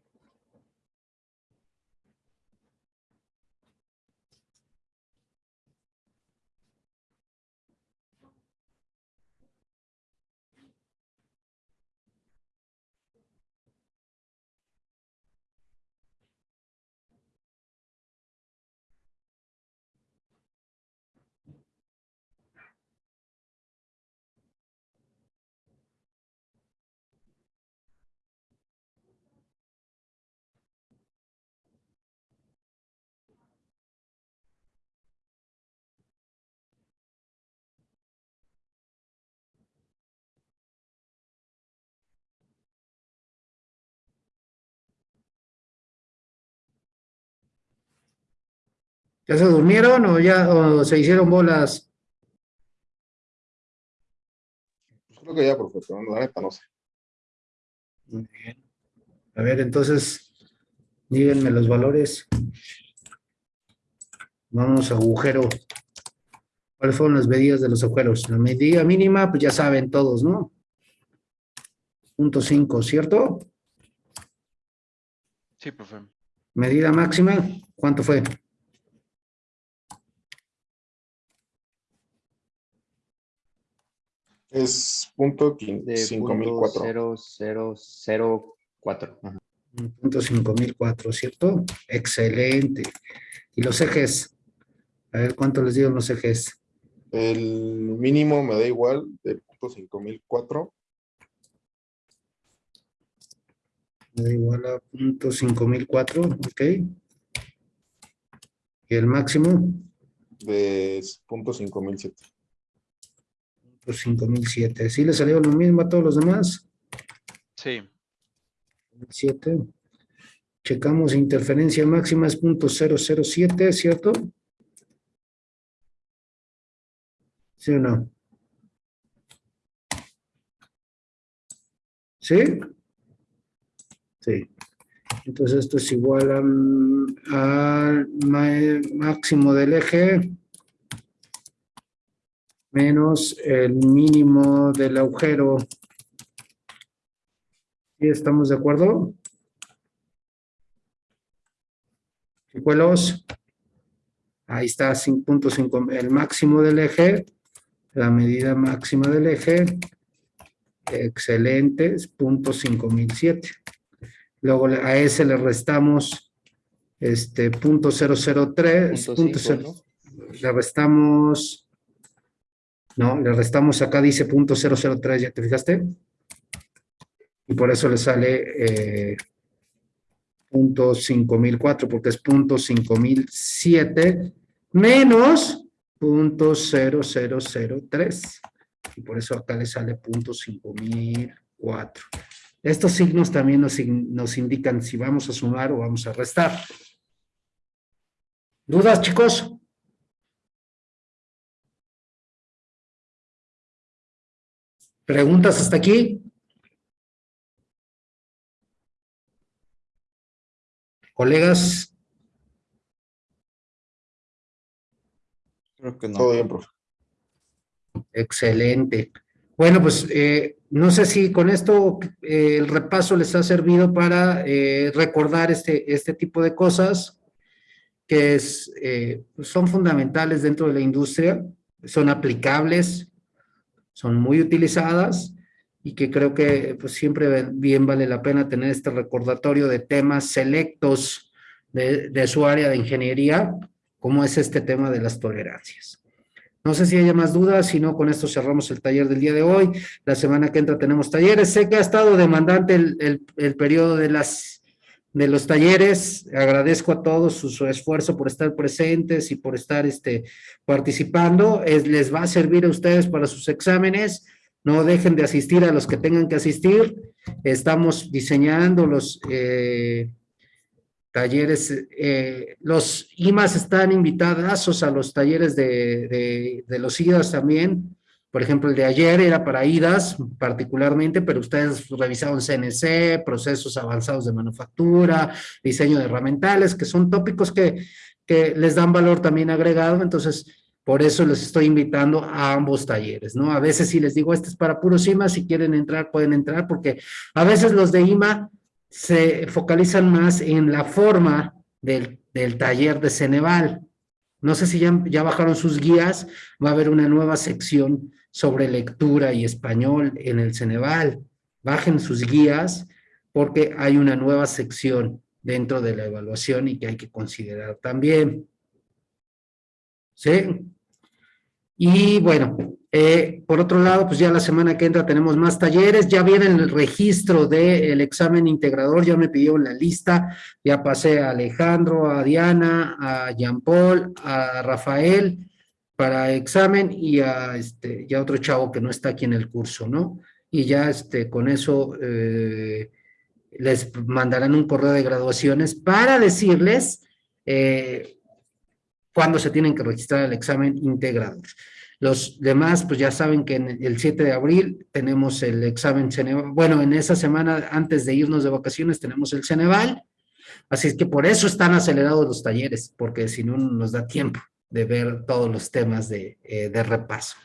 ¿Ya se durmieron o ya o se hicieron bolas? Pues creo que ya, profe, pero la neta no sé. Muy bien. A ver, entonces, díganme los valores. Vamos a agujero. ¿Cuáles fueron las medidas de los agujeros? La medida mínima, pues ya saben todos, ¿no? Punto 5, ¿cierto? Sí, profe. Medida máxima, ¿cuánto fue? Es punto 5004. 0004. Ajá. Mm, punto 5004, ¿cierto? Excelente. ¿Y los ejes? A ver, ¿cuánto les dieron los ejes? El mínimo me da igual, del punto 5004. Me da igual a punto 5004, ok. ¿Y el máximo? De punto 5007 por 5.007. ¿Sí le salió lo mismo a todos los demás? Sí. 7. Checamos interferencia máxima es .007, ¿cierto? ¿Sí o no? ¿Sí? Sí. Entonces esto es igual al máximo del eje menos el mínimo del agujero. ¿Sí estamos de acuerdo? Chicuelos. Ahí está, 5.5, el máximo del eje, la medida máxima del eje. Excelente, es punto 5007. Luego a ese le restamos este punto 003. Punto punto cero- Le restamos, no, le restamos acá dice punto 003, ¿ya te fijaste? Y por eso le sale eh, punto 5004, porque es punto 5007 menos punto 0003. Y por eso acá le sale punto 5004. Estos signos también nos, nos indican si vamos a sumar o vamos a restar. ¿Dudas, chicos? ¿Preguntas hasta aquí? Colegas, Creo que no. Todo bien, profe. excelente. Bueno, pues eh, no sé si con esto eh, el repaso les ha servido para eh, recordar este, este tipo de cosas que es, eh, son fundamentales dentro de la industria, son aplicables, son muy utilizadas y que creo que pues, siempre bien vale la pena tener este recordatorio de temas selectos de, su área de ingeniería, como es este tema de las tolerancias. No sé si haya más dudas, si no, con esto cerramos el taller del día de hoy. La semana que entra tenemos talleres. Sé que ha estado demandante el, el, el periodo de, las, de los talleres. Agradezco a todos su, esfuerzo por estar presentes y por estar este, participando. Es, les va a servir a ustedes para sus exámenes. no dejen de asistir a los que tengan que asistir. Estamos diseñando los eh, talleres, eh, los IMAS están invitados a los talleres de, de, de los IDAS también. Por ejemplo, el de ayer era para IDAS particularmente, pero ustedes revisaron CNC, procesos avanzados de manufactura, diseño de herramientales, que son tópicos que, que les dan valor también agregado, entonces por eso les estoy invitando a ambos talleres, ¿no? A veces si les digo, este es para puros IMA, si quieren entrar, pueden entrar, porque a veces los de IMA se focalizan más en la forma del, del taller de Ceneval. No sé si ya, ya bajaron sus guías, va a haber una nueva sección sobre lectura y español en el Ceneval. Bajen sus guías porque hay una nueva sección dentro de la evaluación y que hay que considerar también. ¿Sí? Y bueno, eh, por otro lado, pues ya la semana que entra tenemos más talleres, ya viene el registro del examen integrador, ya me pidió la lista, ya pasé a Alejandro, a Diana, a Jean Paul, a Rafael para examen y a, este, ya otro chavo que no está aquí en el curso, ¿no? Y ya este, con eso eh, les mandarán un correo de graduaciones para decirles eh, cuándo se tienen que registrar el examen integrador. Los demás, pues ya saben que el 7 de abril tenemos el examen Ceneval. Bueno, en esa semana, antes de irnos de vacaciones, tenemos el Ceneval. Así es que por eso están acelerados los talleres, porque si no nos da tiempo de ver todos los temas de, eh, de repaso.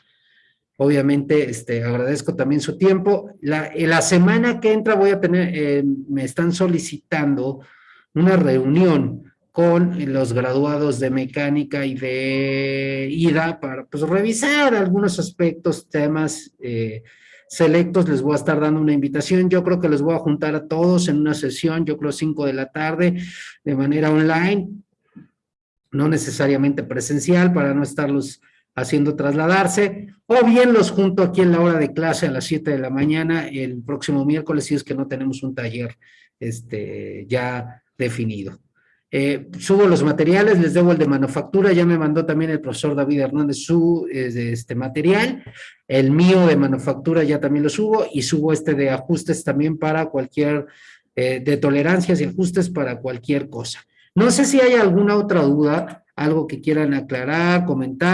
Obviamente, este, agradezco también su tiempo. La, la semana que entra voy a tener, eh, me están solicitando una reunión con los graduados de mecánica y de IDA para pues, revisar algunos aspectos, temas eh, selectos. Les voy a estar dando una invitación. Yo creo que les voy a juntar a todos en una sesión, yo creo 5 de la tarde, de manera online, no necesariamente presencial, para no estarlos haciendo trasladarse, o bien los junto aquí en la hora de clase a las 7 de la mañana el próximo miércoles, si es que no tenemos un taller este, ya definido. Eh, subo los materiales, les debo el de manufactura, ya me mandó también el profesor David Hernández su este material, el mío de manufactura ya también lo subo, y subo este de ajustes también para cualquier, eh, de tolerancias y ajustes para cualquier cosa. No sé si hay alguna otra duda, algo que quieran aclarar, comentar.